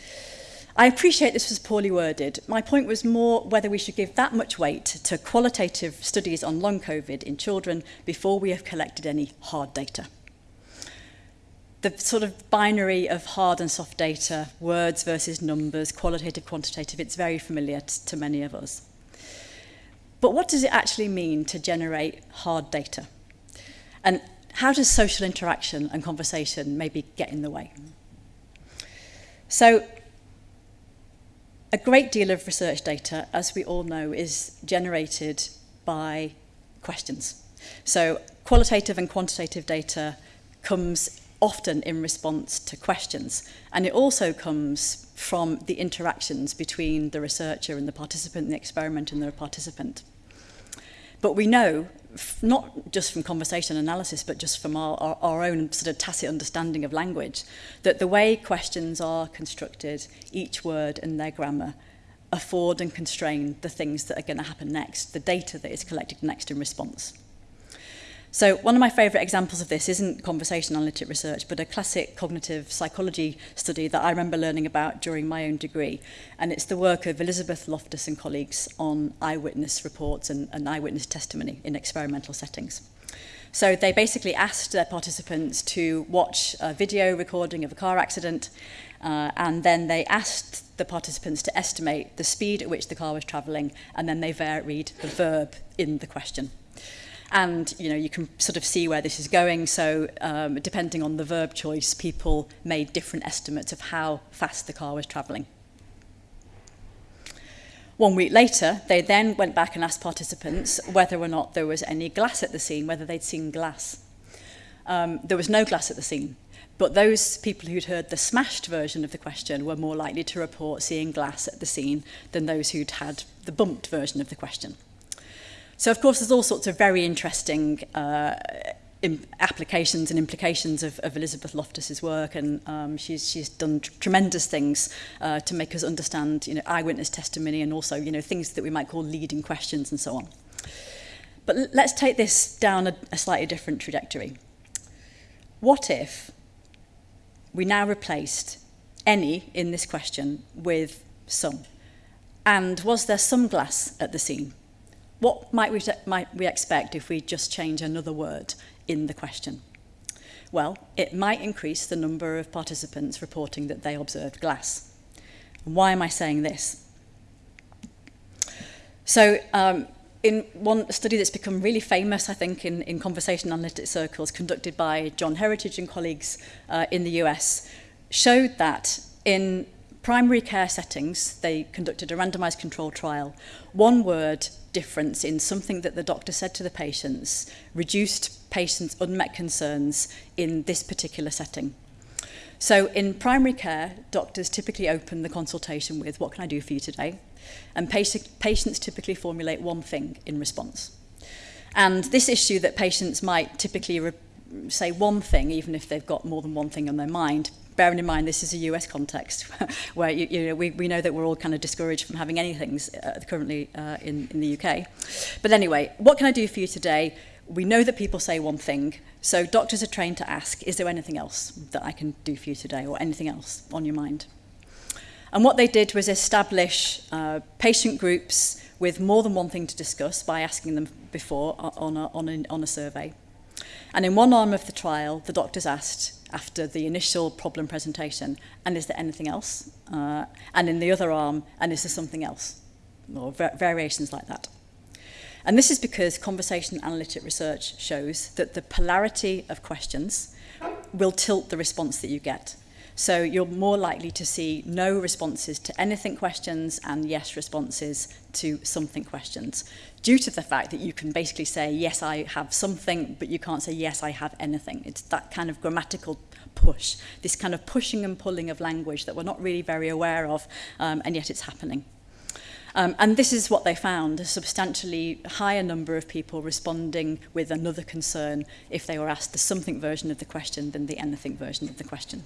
I appreciate this was poorly worded. My point was more whether we should give that much weight to qualitative studies on long COVID in children before we have collected any hard data. The sort of binary of hard and soft data, words versus numbers, qualitative, quantitative, it's very familiar to many of us. But what does it actually mean to generate hard data? And how does social interaction and conversation maybe get in the way? So a great deal of research data, as we all know, is generated by questions. So qualitative and quantitative data comes often in response to questions. And it also comes from the interactions between the researcher and the participant, the experiment and the participant. But we know not just from conversation analysis, but just from our, our, our own sort of tacit understanding of language, that the way questions are constructed, each word and their grammar, afford and constrain the things that are going to happen next, the data that is collected next in response. So one of my favourite examples of this isn't conversation analytic research, but a classic cognitive psychology study that I remember learning about during my own degree. And it's the work of Elizabeth Loftus and colleagues on eyewitness reports and, and eyewitness testimony in experimental settings. So they basically asked their participants to watch a video recording of a car accident uh, and then they asked the participants to estimate the speed at which the car was travelling and then they varied the verb in the question. And you know you can sort of see where this is going. So um, depending on the verb choice, people made different estimates of how fast the car was travelling. One week later, they then went back and asked participants whether or not there was any glass at the scene, whether they'd seen glass. Um, there was no glass at the scene, but those people who'd heard the smashed version of the question were more likely to report seeing glass at the scene than those who'd had the bumped version of the question. So, of course, there's all sorts of very interesting uh, applications and implications of, of Elizabeth Loftus's work, and um, she's she's done tr tremendous things uh, to make us understand, you know, eyewitness testimony and also, you know, things that we might call leading questions and so on. But let's take this down a, a slightly different trajectory. What if we now replaced any in this question with some? And was there some glass at the scene? What might we, might we expect if we just change another word in the question? Well, it might increase the number of participants reporting that they observed glass. Why am I saying this? So, um, in one study that's become really famous, I think, in, in conversation analytic circles, conducted by John Heritage and colleagues uh, in the US, showed that in primary care settings, they conducted a randomized control trial. One word difference in something that the doctor said to the patients reduced patients' unmet concerns in this particular setting. So in primary care, doctors typically open the consultation with, what can I do for you today? And patients typically formulate one thing in response. And this issue that patients might typically say one thing, even if they've got more than one thing on their mind, bearing in mind this is a US context where you, you know, we, we know that we're all kind of discouraged from having anything uh, currently uh, in, in the UK. But anyway, what can I do for you today? We know that people say one thing, so doctors are trained to ask, is there anything else that I can do for you today or anything else on your mind? And what they did was establish uh, patient groups with more than one thing to discuss by asking them before on a, on a, on a survey. And in one arm of the trial, the doctors asked, after the initial problem presentation, and is there anything else? Uh, and in the other arm, and is there something else? Or va variations like that. And this is because conversation analytic research shows that the polarity of questions will tilt the response that you get. So you're more likely to see no responses to anything questions and yes responses to something questions due to the fact that you can basically say, yes, I have something, but you can't say, yes, I have anything. It's that kind of grammatical push, this kind of pushing and pulling of language that we're not really very aware of, um, and yet it's happening. Um, and this is what they found, a substantially higher number of people responding with another concern if they were asked the something version of the question than the anything version of the question.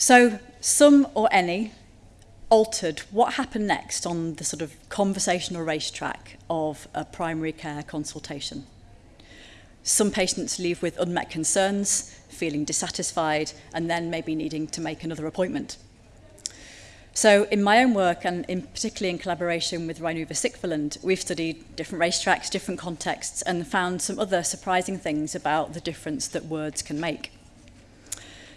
So some or any altered what happened next on the sort of conversational racetrack of a primary care consultation. Some patients leave with unmet concerns, feeling dissatisfied, and then maybe needing to make another appointment. So in my own work, and in particularly in collaboration with Rein Ove Sikveland, we've studied different racetracks, different contexts, and found some other surprising things about the difference that words can make.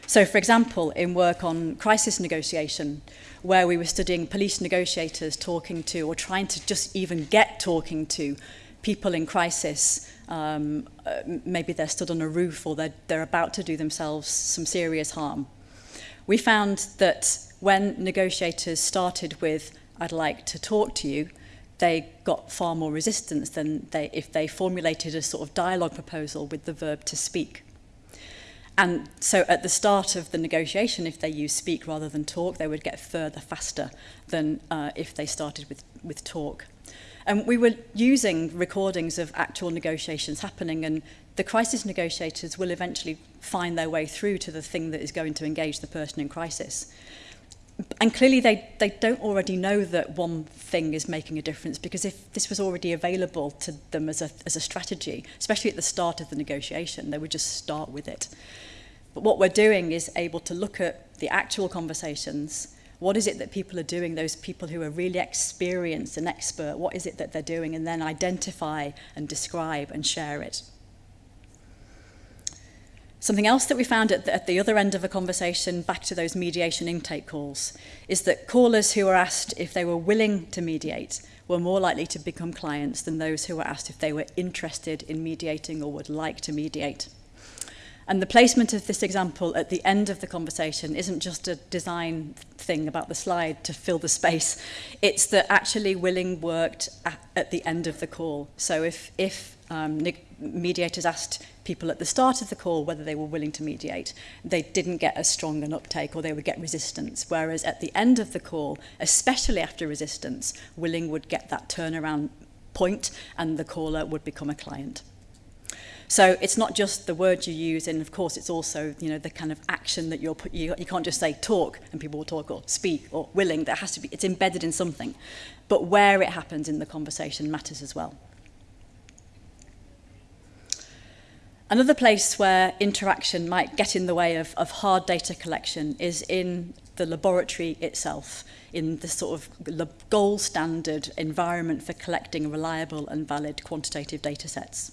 So, for example, in work on crisis negotiation, where we were studying police negotiators talking to, or trying to just even get talking to people in crisis, um, uh, maybe they're stood on a roof or they're, they're about to do themselves some serious harm. We found that when negotiators started with, I'd like to talk to you, they got far more resistance than they, if they formulated a sort of dialogue proposal with the verb to speak. And so at the start of the negotiation, if they used speak rather than talk, they would get further faster than uh, if they started with, with talk. And we were using recordings of actual negotiations happening and the crisis negotiators will eventually find their way through to the thing that is going to engage the person in crisis and clearly they, they don't already know that one thing is making a difference because if this was already available to them as a, as a strategy, especially at the start of the negotiation, they would just start with it. But what we're doing is able to look at the actual conversations. What is it that people are doing, those people who are really experienced and expert, what is it that they're doing, and then identify and describe and share it. Something else that we found at the, at the other end of a conversation, back to those mediation intake calls, is that callers who were asked if they were willing to mediate were more likely to become clients than those who were asked if they were interested in mediating or would like to mediate. And the placement of this example at the end of the conversation isn't just a design thing about the slide to fill the space. It's that actually Willing worked at, at the end of the call. So if, if um, mediators asked people at the start of the call whether they were willing to mediate, they didn't get as strong an uptake or they would get resistance. Whereas at the end of the call, especially after resistance, Willing would get that turnaround point and the caller would become a client. So it's not just the words you use, and of course it's also you know the kind of action that you're put. You, you can't just say talk and people will talk or speak or willing. That has to be. It's embedded in something, but where it happens in the conversation matters as well. Another place where interaction might get in the way of, of hard data collection is in the laboratory itself, in the sort of gold standard environment for collecting reliable and valid quantitative data sets.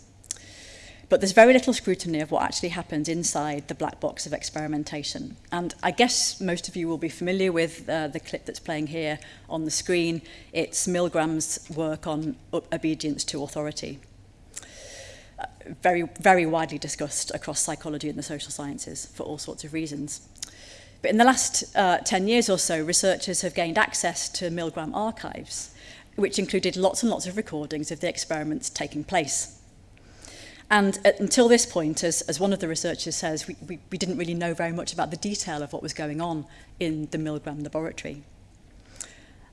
But there's very little scrutiny of what actually happens inside the black box of experimentation. And I guess most of you will be familiar with uh, the clip that's playing here on the screen. It's Milgram's work on obedience to authority. Uh, very, very widely discussed across psychology and the social sciences for all sorts of reasons. But in the last uh, 10 years or so, researchers have gained access to Milgram archives, which included lots and lots of recordings of the experiments taking place. And uh, until this point, as, as one of the researchers says, we, we, we didn't really know very much about the detail of what was going on in the Milgram laboratory.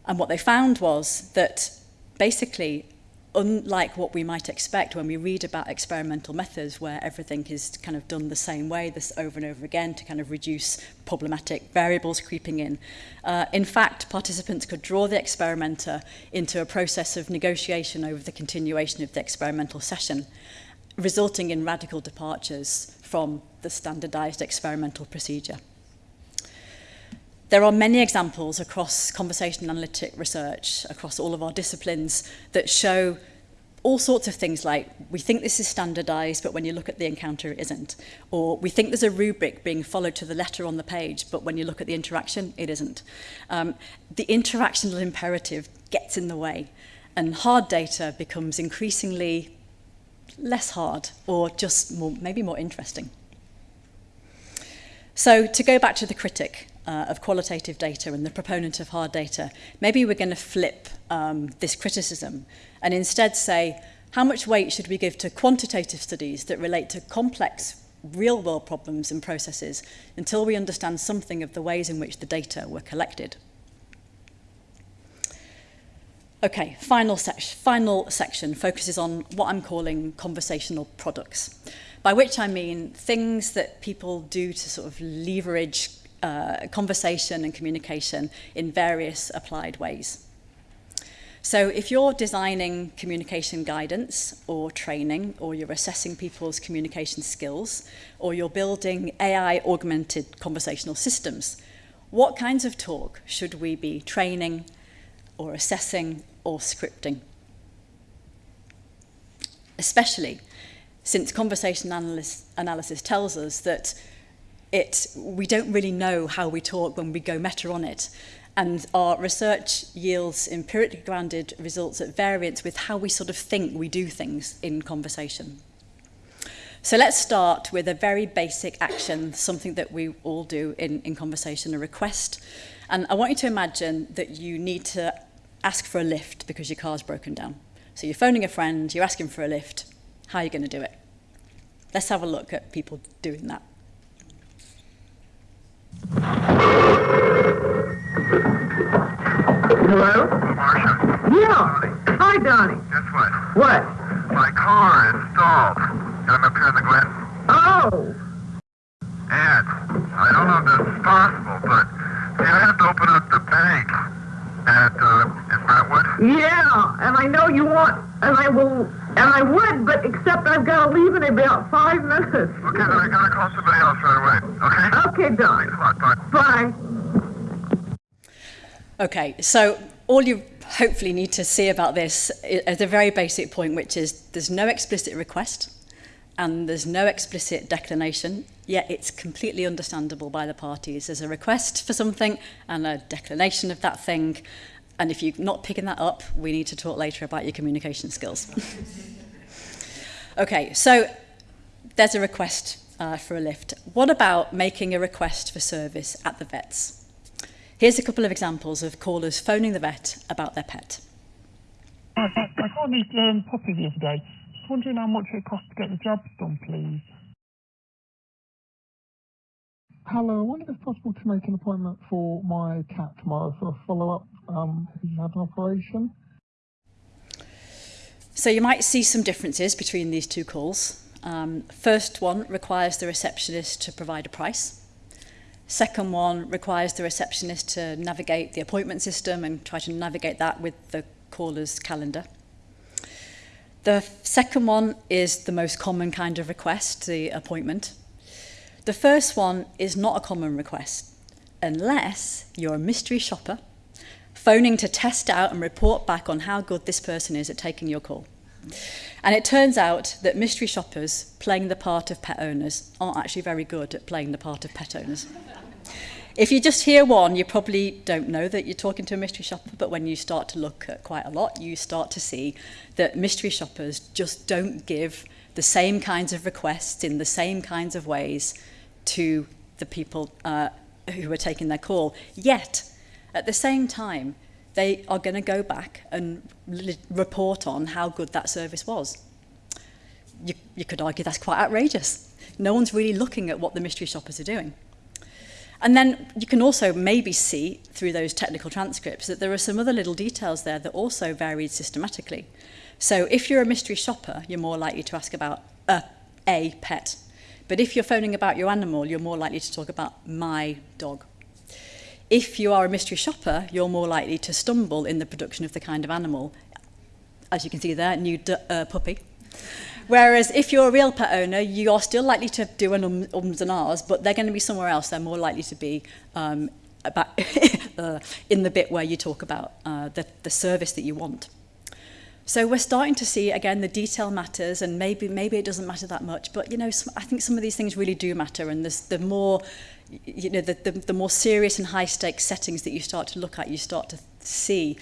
And what they found was that basically, unlike what we might expect when we read about experimental methods where everything is kind of done the same way, this over and over again to kind of reduce problematic variables creeping in. Uh, in fact, participants could draw the experimenter into a process of negotiation over the continuation of the experimental session resulting in radical departures from the standardized experimental procedure. There are many examples across conversation analytic research, across all of our disciplines, that show all sorts of things like we think this is standardized, but when you look at the encounter, it isn't. Or we think there's a rubric being followed to the letter on the page, but when you look at the interaction, it isn't. Um, the interactional imperative gets in the way, and hard data becomes increasingly less hard or just more, maybe more interesting. So to go back to the critic uh, of qualitative data and the proponent of hard data, maybe we're going to flip um, this criticism and instead say, how much weight should we give to quantitative studies that relate to complex real-world problems and processes until we understand something of the ways in which the data were collected? Okay, final, final section focuses on what I'm calling conversational products, by which I mean things that people do to sort of leverage uh, conversation and communication in various applied ways. So if you're designing communication guidance or training, or you're assessing people's communication skills, or you're building AI augmented conversational systems, what kinds of talk should we be training, or assessing or scripting. Especially since conversation analysis, analysis tells us that it, we don't really know how we talk when we go meta on it. And our research yields empirically grounded results at variance with how we sort of think we do things in conversation. So let's start with a very basic action, something that we all do in, in conversation, a request. And I want you to imagine that you need to ask for a lift because your car's broken down. So you're phoning a friend, you're asking for a lift. How are you going to do it? Let's have a look at people doing that. Hello? Marcia. Yeah. Hi, Donnie. Guess what? What? My car is stalled. Got up here in the Glen. Oh. And I don't know if this is possible, but you have to open up the bank at uh, in Brentwood. Yeah, and I know you want, and I will, and I would, but except I've got to leave in about five minutes. Okay, then I gotta call somebody else right away. Okay. Okay, Don. Come on, bye. Bye. Okay, so all you hopefully need to see about this is a very basic point, which is there's no explicit request and there's no explicit declination, yet it's completely understandable by the parties. There's a request for something and a declination of that thing, and if you're not picking that up, we need to talk later about your communication skills. okay, so there's a request uh, for a lift. What about making a request for service at the vets? Here's a couple of examples of callers phoning the vet about their pet. I, got this um, puppy the other day. Just wondering how much it costs to get the jobs done, please. Hello, I wonder if it's possible to make an appointment for my cat tomorrow for a follow-up. Um, he's had an operation. So you might see some differences between these two calls. Um, first one requires the receptionist to provide a price. Second one requires the receptionist to navigate the appointment system and try to navigate that with the caller's calendar. The second one is the most common kind of request, the appointment. The first one is not a common request, unless you're a mystery shopper phoning to test out and report back on how good this person is at taking your call. And it turns out that mystery shoppers playing the part of pet owners aren't actually very good at playing the part of pet owners. If you just hear one, you probably don't know that you're talking to a mystery shopper, but when you start to look at quite a lot, you start to see that mystery shoppers just don't give the same kinds of requests in the same kinds of ways to the people uh, who are taking their call. Yet, at the same time, they are going to go back and report on how good that service was. You, you could argue that's quite outrageous. No one's really looking at what the mystery shoppers are doing. And then you can also maybe see through those technical transcripts that there are some other little details there that also varied systematically. So if you're a mystery shopper, you're more likely to ask about a, a pet. But if you're phoning about your animal, you're more likely to talk about my dog. If you are a mystery shopper, you're more likely to stumble in the production of the kind of animal. As you can see there, new uh, puppy. Whereas if you're a real pet owner, you are still likely to do an um, ums and ahs, but they're going to be somewhere else. They're more likely to be um, about uh, in the bit where you talk about uh, the, the service that you want. So we're starting to see again the detail matters, and maybe maybe it doesn't matter that much. But you know, some, I think some of these things really do matter, and there's the more you know the, the, the more serious and high stakes settings that you start to look at, you start to see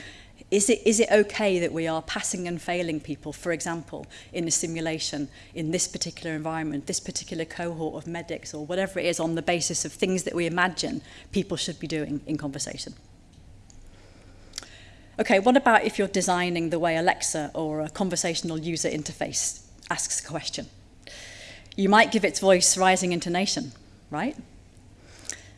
Is it, is it okay that we are passing and failing people, for example, in a simulation, in this particular environment, this particular cohort of medics or whatever it is on the basis of things that we imagine people should be doing in conversation? Okay, what about if you're designing the way Alexa or a conversational user interface asks a question? You might give its voice rising intonation, right?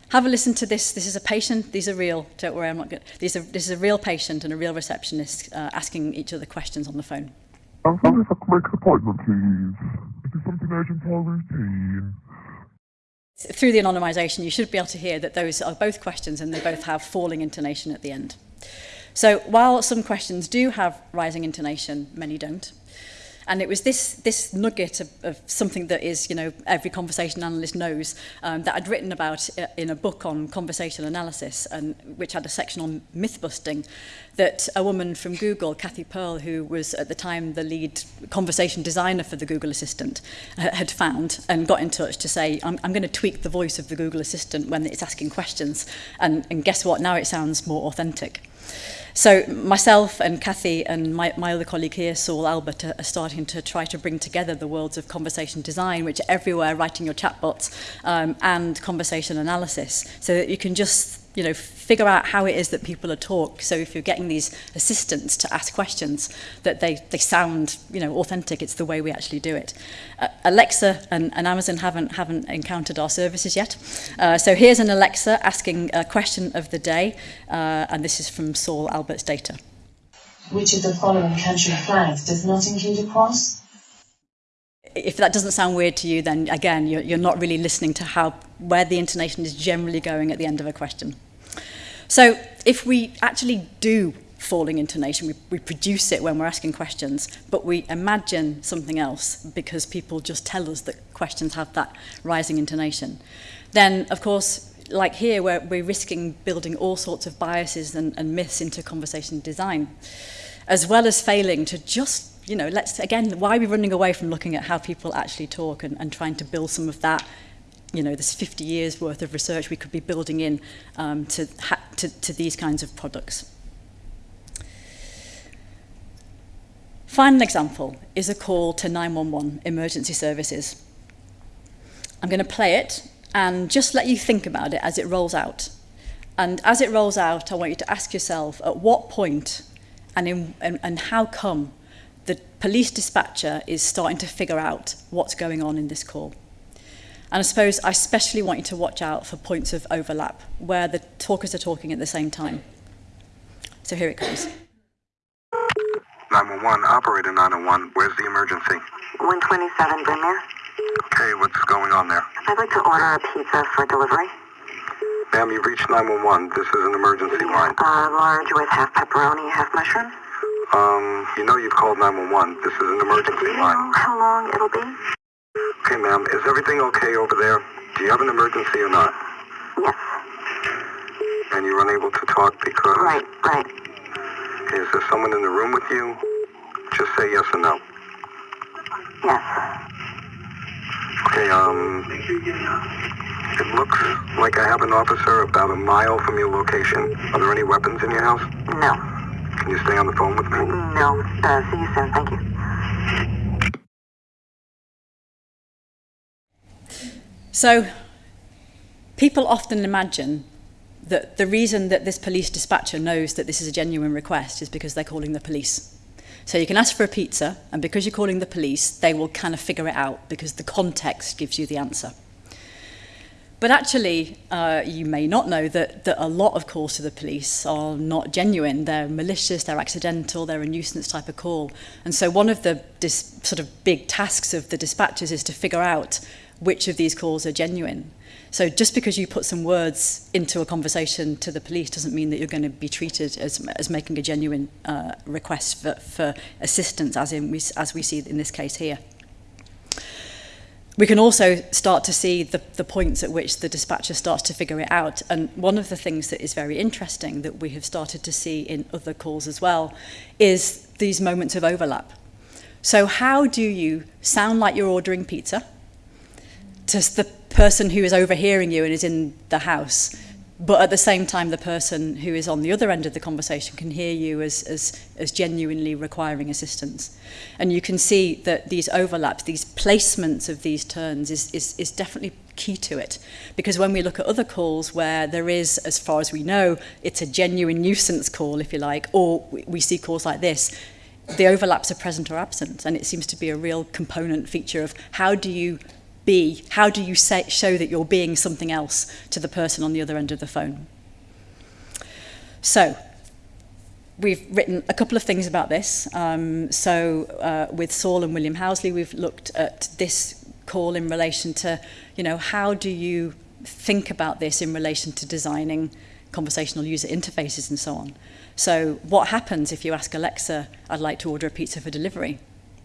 Have a listen to this. This is a patient. These are real. Don't worry, I'm not good. These are, this is a real patient and a real receptionist uh, asking each other questions on the phone. I'm sorry if I can make an appointment, please. Is something urgent or routine? Through the anonymisation, you should be able to hear that those are both questions and they both have falling intonation at the end. So while some questions do have rising intonation, many don't. And it was this, this nugget of, of something that is, you know, every conversation analyst knows um, that I'd written about uh, in a book on conversation analysis, and which had a section on myth busting, that a woman from Google, Cathy Pearl, who was at the time the lead conversation designer for the Google Assistant, uh, had found and got in touch to say, I'm, I'm going to tweak the voice of the Google Assistant when it's asking questions. And, and guess what? Now it sounds more authentic. So myself and Kathy and my, my other colleague here, Saul Albert, are, are starting to try to bring together the worlds of conversation design, which are everywhere, writing your chatbots, um, and conversation analysis, so that you can just you know, figure out how it is that people are talk. So if you're getting these assistants to ask questions, that they, they sound, you know, authentic. It's the way we actually do it. Uh, Alexa and, and Amazon haven't, haven't encountered our services yet. Uh, so here's an Alexa asking a question of the day, uh, and this is from Saul Albert's data. Which of the following country flags does not include a cross? if that doesn't sound weird to you, then again, you're, you're not really listening to how where the intonation is generally going at the end of a question. So if we actually do falling intonation, we, we produce it when we're asking questions, but we imagine something else because people just tell us that questions have that rising intonation, then of course like here, where we're risking building all sorts of biases and, and myths into conversation design, as well as failing to just, you know, let's, again, why are we running away from looking at how people actually talk and, and trying to build some of that you know, this 50 years worth of research we could be building in um, to, to, to these kinds of products. Final example is a call to 911 emergency services. I'm going to play it and just let you think about it as it rolls out. And as it rolls out, I want you to ask yourself at what point and, in, and, and how come the police dispatcher is starting to figure out what's going on in this call. And I suppose I especially want you to watch out for points of overlap where the talkers are talking at the same time. So here it comes. 911, operator 901, where's the emergency? 127 Brynmere. Okay, what's going on there? I'd like to order a pizza for delivery. Ma'am, you've reached 911. This is an emergency line. Uh, large with half pepperoni, half mushrooms. Um, you know you've called 911. This is an emergency Do you line. know how long it'll be? Okay, ma'am, is everything okay over there? Do you have an emergency or not? Yes. And you're unable to talk because... Right, right. Is there someone in the room with you? Just say yes or no. Yes. Okay, um... It looks like I have an officer about a mile from your location. Are there any weapons in your house? No. Can you stay on the phone with me? No. Uh, see you soon. Thank you. So people often imagine that the reason that this police dispatcher knows that this is a genuine request is because they're calling the police. So you can ask for a pizza, and because you're calling the police, they will kind of figure it out because the context gives you the answer. But actually, uh, you may not know that, that a lot of calls to the police are not genuine. They're malicious, they're accidental, they're a nuisance type of call. And so one of the sort of big tasks of the dispatchers is to figure out which of these calls are genuine. So just because you put some words into a conversation to the police doesn't mean that you're going to be treated as, as making a genuine uh, request for, for assistance, as, in we, as we see in this case here. We can also start to see the, the points at which the dispatcher starts to figure it out. And one of the things that is very interesting that we have started to see in other calls as well is these moments of overlap. So how do you sound like you're ordering pizza to the person who is overhearing you and is in the house, but at the same time the person who is on the other end of the conversation can hear you as, as, as genuinely requiring assistance. And you can see that these overlaps, these placements of these turns is, is, is definitely key to it. Because when we look at other calls where there is, as far as we know, it's a genuine nuisance call, if you like, or we, we see calls like this, the overlaps are present or absent. And it seems to be a real component feature of how do you be? How do you say, show that you're being something else to the person on the other end of the phone? So, we've written a couple of things about this. Um, so, uh, with Saul and William Housley, we've looked at this call in relation to, you know, how do you think about this in relation to designing conversational user interfaces and so on. So, what happens if you ask Alexa, I'd like to order a pizza for delivery?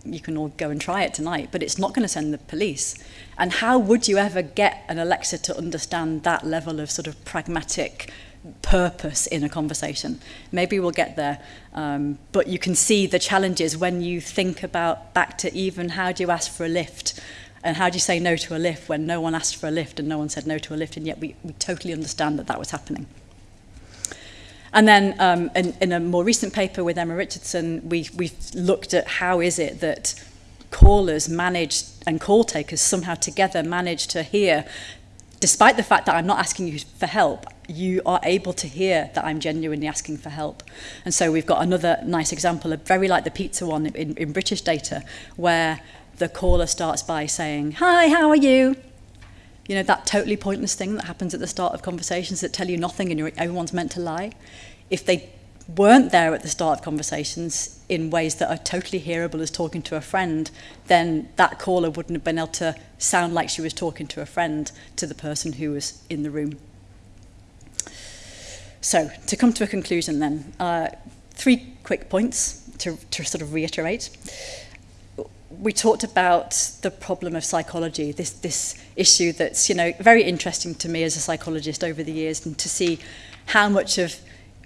you can all go and try it tonight, but it's not going to send the police. And how would you ever get an Alexa to understand that level of sort of pragmatic purpose in a conversation? Maybe we'll get there, um, but you can see the challenges when you think about back to even how do you ask for a lift? And how do you say no to a lift when no one asked for a lift and no one said no to a lift, and yet we, we totally understand that that was happening. And then um, in, in a more recent paper with Emma Richardson, we, we've looked at how is it that callers manage and call takers somehow together manage to hear, despite the fact that I'm not asking you for help, you are able to hear that I'm genuinely asking for help. And so we've got another nice example, of very like the pizza one in, in British data, where the caller starts by saying, hi, how are you? You know, that totally pointless thing that happens at the start of conversations that tell you nothing and everyone's meant to lie. If they weren't there at the start of conversations in ways that are totally hearable as talking to a friend, then that caller wouldn't have been able to sound like she was talking to a friend to the person who was in the room. So, to come to a conclusion then, uh, three quick points to, to sort of reiterate. we talked about the problem of psychology, this, this issue that's you know very interesting to me as a psychologist over the years, and to see how much of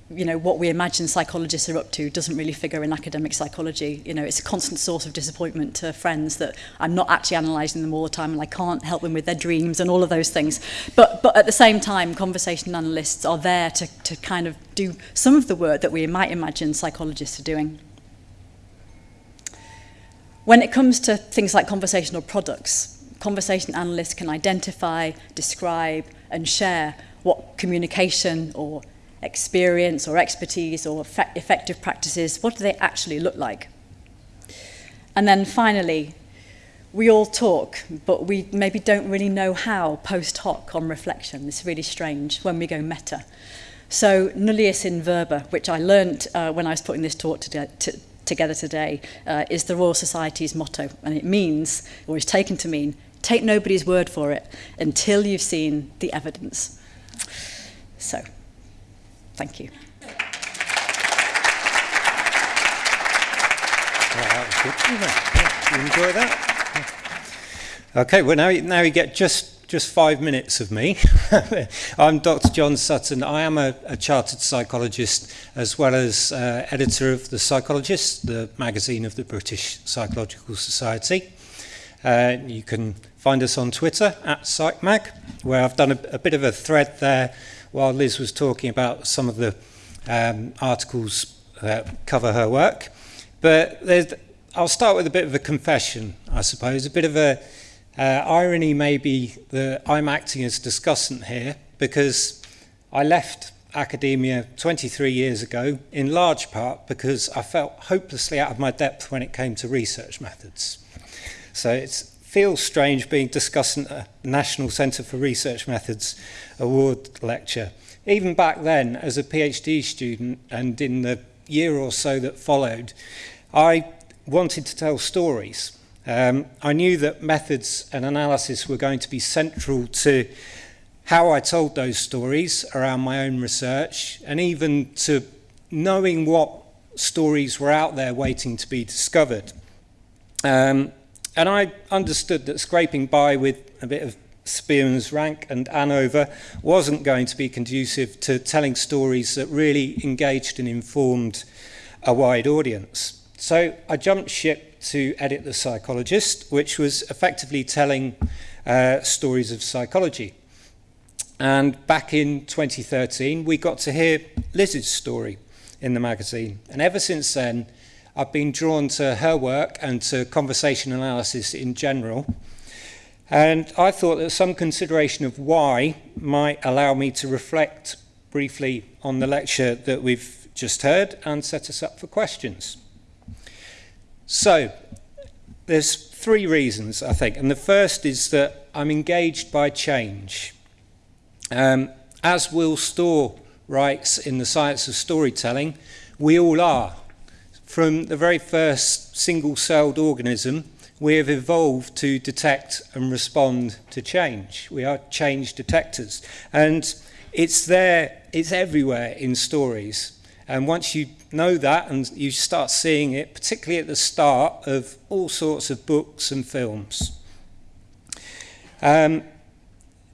you know what we imagine psychologists are up to doesn't really figure in academic psychology. You know it's a constant source of disappointment to friends that I'm not actually analyzing them all the time and I can't help them with their dreams and all of those things. But but at the same time conversation analysts are there to to kind of do some of the work that we might imagine psychologists are doing. When it comes to things like conversational products conversation analysts can identify describe and share what communication or experience or expertise or effective practices, what do they actually look like? And then finally, we all talk, but we maybe don't really know how post hoc on reflection. It's really strange when we go meta. So nullius in verba, which I learned uh, when I was putting this talk to, to, together today, uh, is the Royal Society's motto. And it means, or is taken to mean, take nobody's word for it until you've seen the evidence. So, thank you. You enjoy that? Okay, well now, now get just just five minutes of me. I'm Dr. John Sutton. I am a, a chartered psychologist as well as uh, editor of The Psychologist, the magazine of the British Psychological Society. Uh, you can find us on Twitter at PsychMag, where I've done a, a bit of a thread there while Liz was talking about some of the um, articles that cover her work. But I'll start with a bit of a confession, I suppose, a bit of a Uh, irony may be that I'm acting as discussant here because I left academia 23 years ago in large part because I felt hopelessly out of my depth when it came to research methods. So it feels strange being discussant at a National Centre for Research Methods award lecture. Even back then, as a PhD student and in the year or so that followed, I wanted to tell stories Um, I knew that methods and analysis were going to be central to how I told those stories around my own research, and even to knowing what stories were out there waiting to be discovered. Um, and I understood that scraping by with a bit of Spearman's rank and ANOVA wasn't going to be conducive to telling stories that really engaged and informed a wide audience. So I jumped ship to edit The Psychologist, which was effectively telling uh, stories of psychology. And back in 2013, we got to hear Liz's story in the magazine. And ever since then, I've been drawn to her work and to conversation analysis in general. And I thought that some consideration of why might allow me to reflect briefly on the lecture that we've just heard and set us up for questions. So, there's three reasons, I think. And the first is that I'm engaged by change. Um, as Will Storr writes in The Science of Storytelling, we all are. From the very first single-celled organism, we have evolved to detect and respond to change. We are change detectors. And it's there, it's everywhere in stories. And once you know that and you start seeing it, particularly at the start of all sorts of books and films. Um,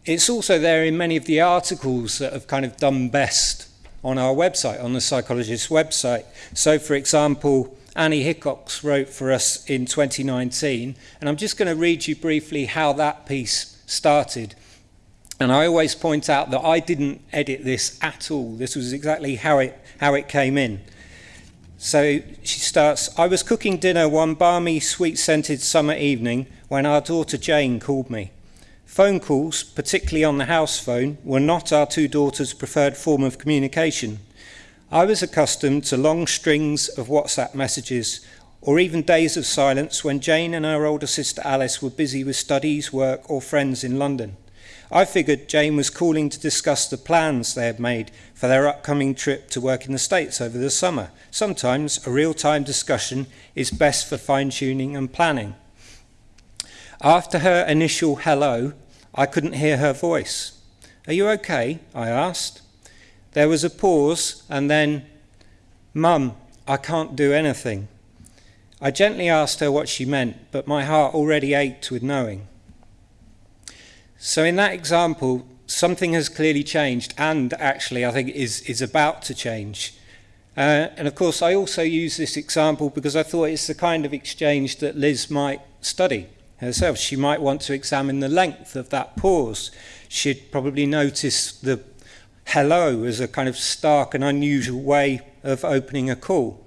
it's also there in many of the articles that have kind of done best on our website, on the psychologist's website. So, for example, Annie Hickox wrote for us in 2019, and I'm just going to read you briefly how that piece started. And I always point out that I didn't edit this at all. This was exactly how it, how it came in. So she starts, I was cooking dinner one balmy, sweet-scented summer evening when our daughter Jane called me. Phone calls, particularly on the house phone, were not our two daughters' preferred form of communication. I was accustomed to long strings of WhatsApp messages or even days of silence when Jane and her older sister Alice were busy with studies, work, or friends in London. I figured Jane was calling to discuss the plans they had made for their upcoming trip to work in the States over the summer. Sometimes a real time discussion is best for fine tuning and planning. After her initial hello, I couldn't hear her voice. Are you okay? I asked. There was a pause and then, Mum, I can't do anything. I gently asked her what she meant, but my heart already ached with knowing. So in that example, something has clearly changed and actually I think is, is about to change. Uh, and of course, I also use this example because I thought it's the kind of exchange that Liz might study herself. She might want to examine the length of that pause. She'd probably notice the hello as a kind of stark and unusual way of opening a call.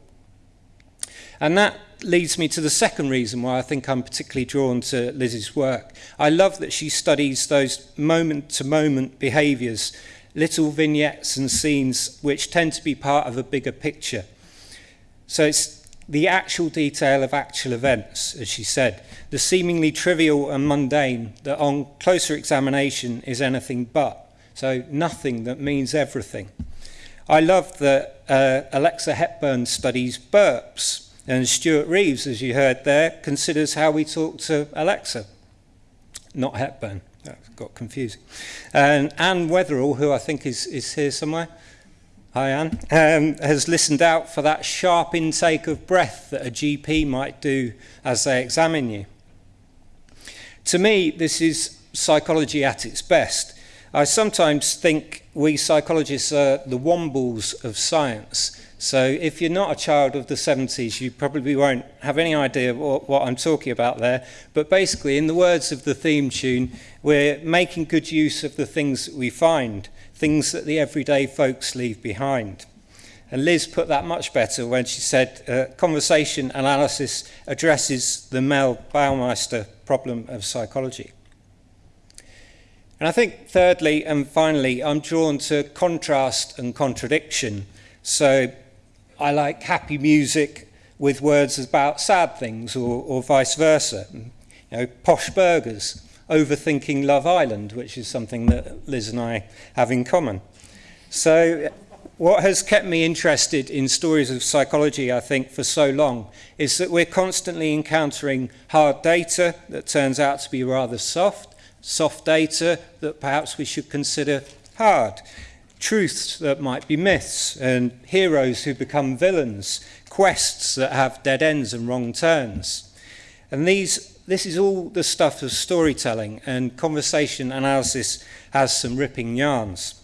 And that leads me to the second reason why I think I'm particularly drawn to Liz's work. I love that she studies those moment-to-moment -moment behaviours little vignettes and scenes which tend to be part of a bigger picture. So it's the actual detail of actual events, as she said, the seemingly trivial and mundane that on closer examination is anything but. So nothing that means everything. I love that uh, Alexa Hepburn studies burps, And Stuart Reeves, as you heard there, considers how we talk to Alexa, not Hepburn. That got confusing. And Anne Wetherall, who I think is, is here somewhere, hi Anne, um, has listened out for that sharp intake of breath that a GP might do as they examine you. To me, this is psychology at its best. I sometimes think we psychologists are the wombles of science. So if you're not a child of the 70s, you probably won't have any idea what, what I'm talking about there. But basically, in the words of the theme tune, we're making good use of the things that we find, things that the everyday folks leave behind. And Liz put that much better when she said uh, conversation analysis addresses the Mehl Baumeister problem of psychology. And I think thirdly and finally, I'm drawn to contrast and contradiction. So I like happy music with words about sad things or, or vice versa. You know, posh burgers, overthinking Love Island, which is something that Liz and I have in common. So what has kept me interested in stories of psychology, I think, for so long is that we're constantly encountering hard data that turns out to be rather soft, soft data that perhaps we should consider hard truths that might be myths, and heroes who become villains, quests that have dead ends and wrong turns. And these, this is all the stuff of storytelling, and conversation analysis has some ripping yarns.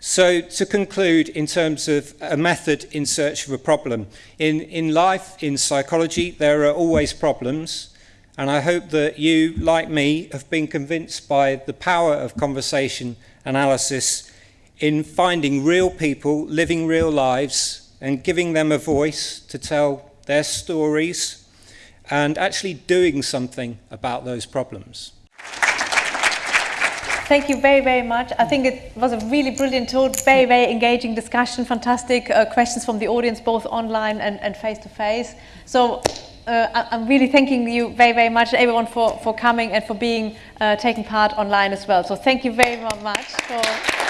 So to conclude, in terms of a method in search of a problem, in, in life, in psychology, there are always problems. And I hope that you, like me, have been convinced by the power of conversation analysis in finding real people living real lives and giving them a voice to tell their stories and actually doing something about those problems. Thank you very, very much. I think it was a really brilliant talk, very, very engaging discussion, fantastic uh, questions from the audience, both online and, and face-to-face. -face. So uh, I'm really thanking you very, very much, everyone, for, for coming and for being uh, taking part online as well. So thank you very much for...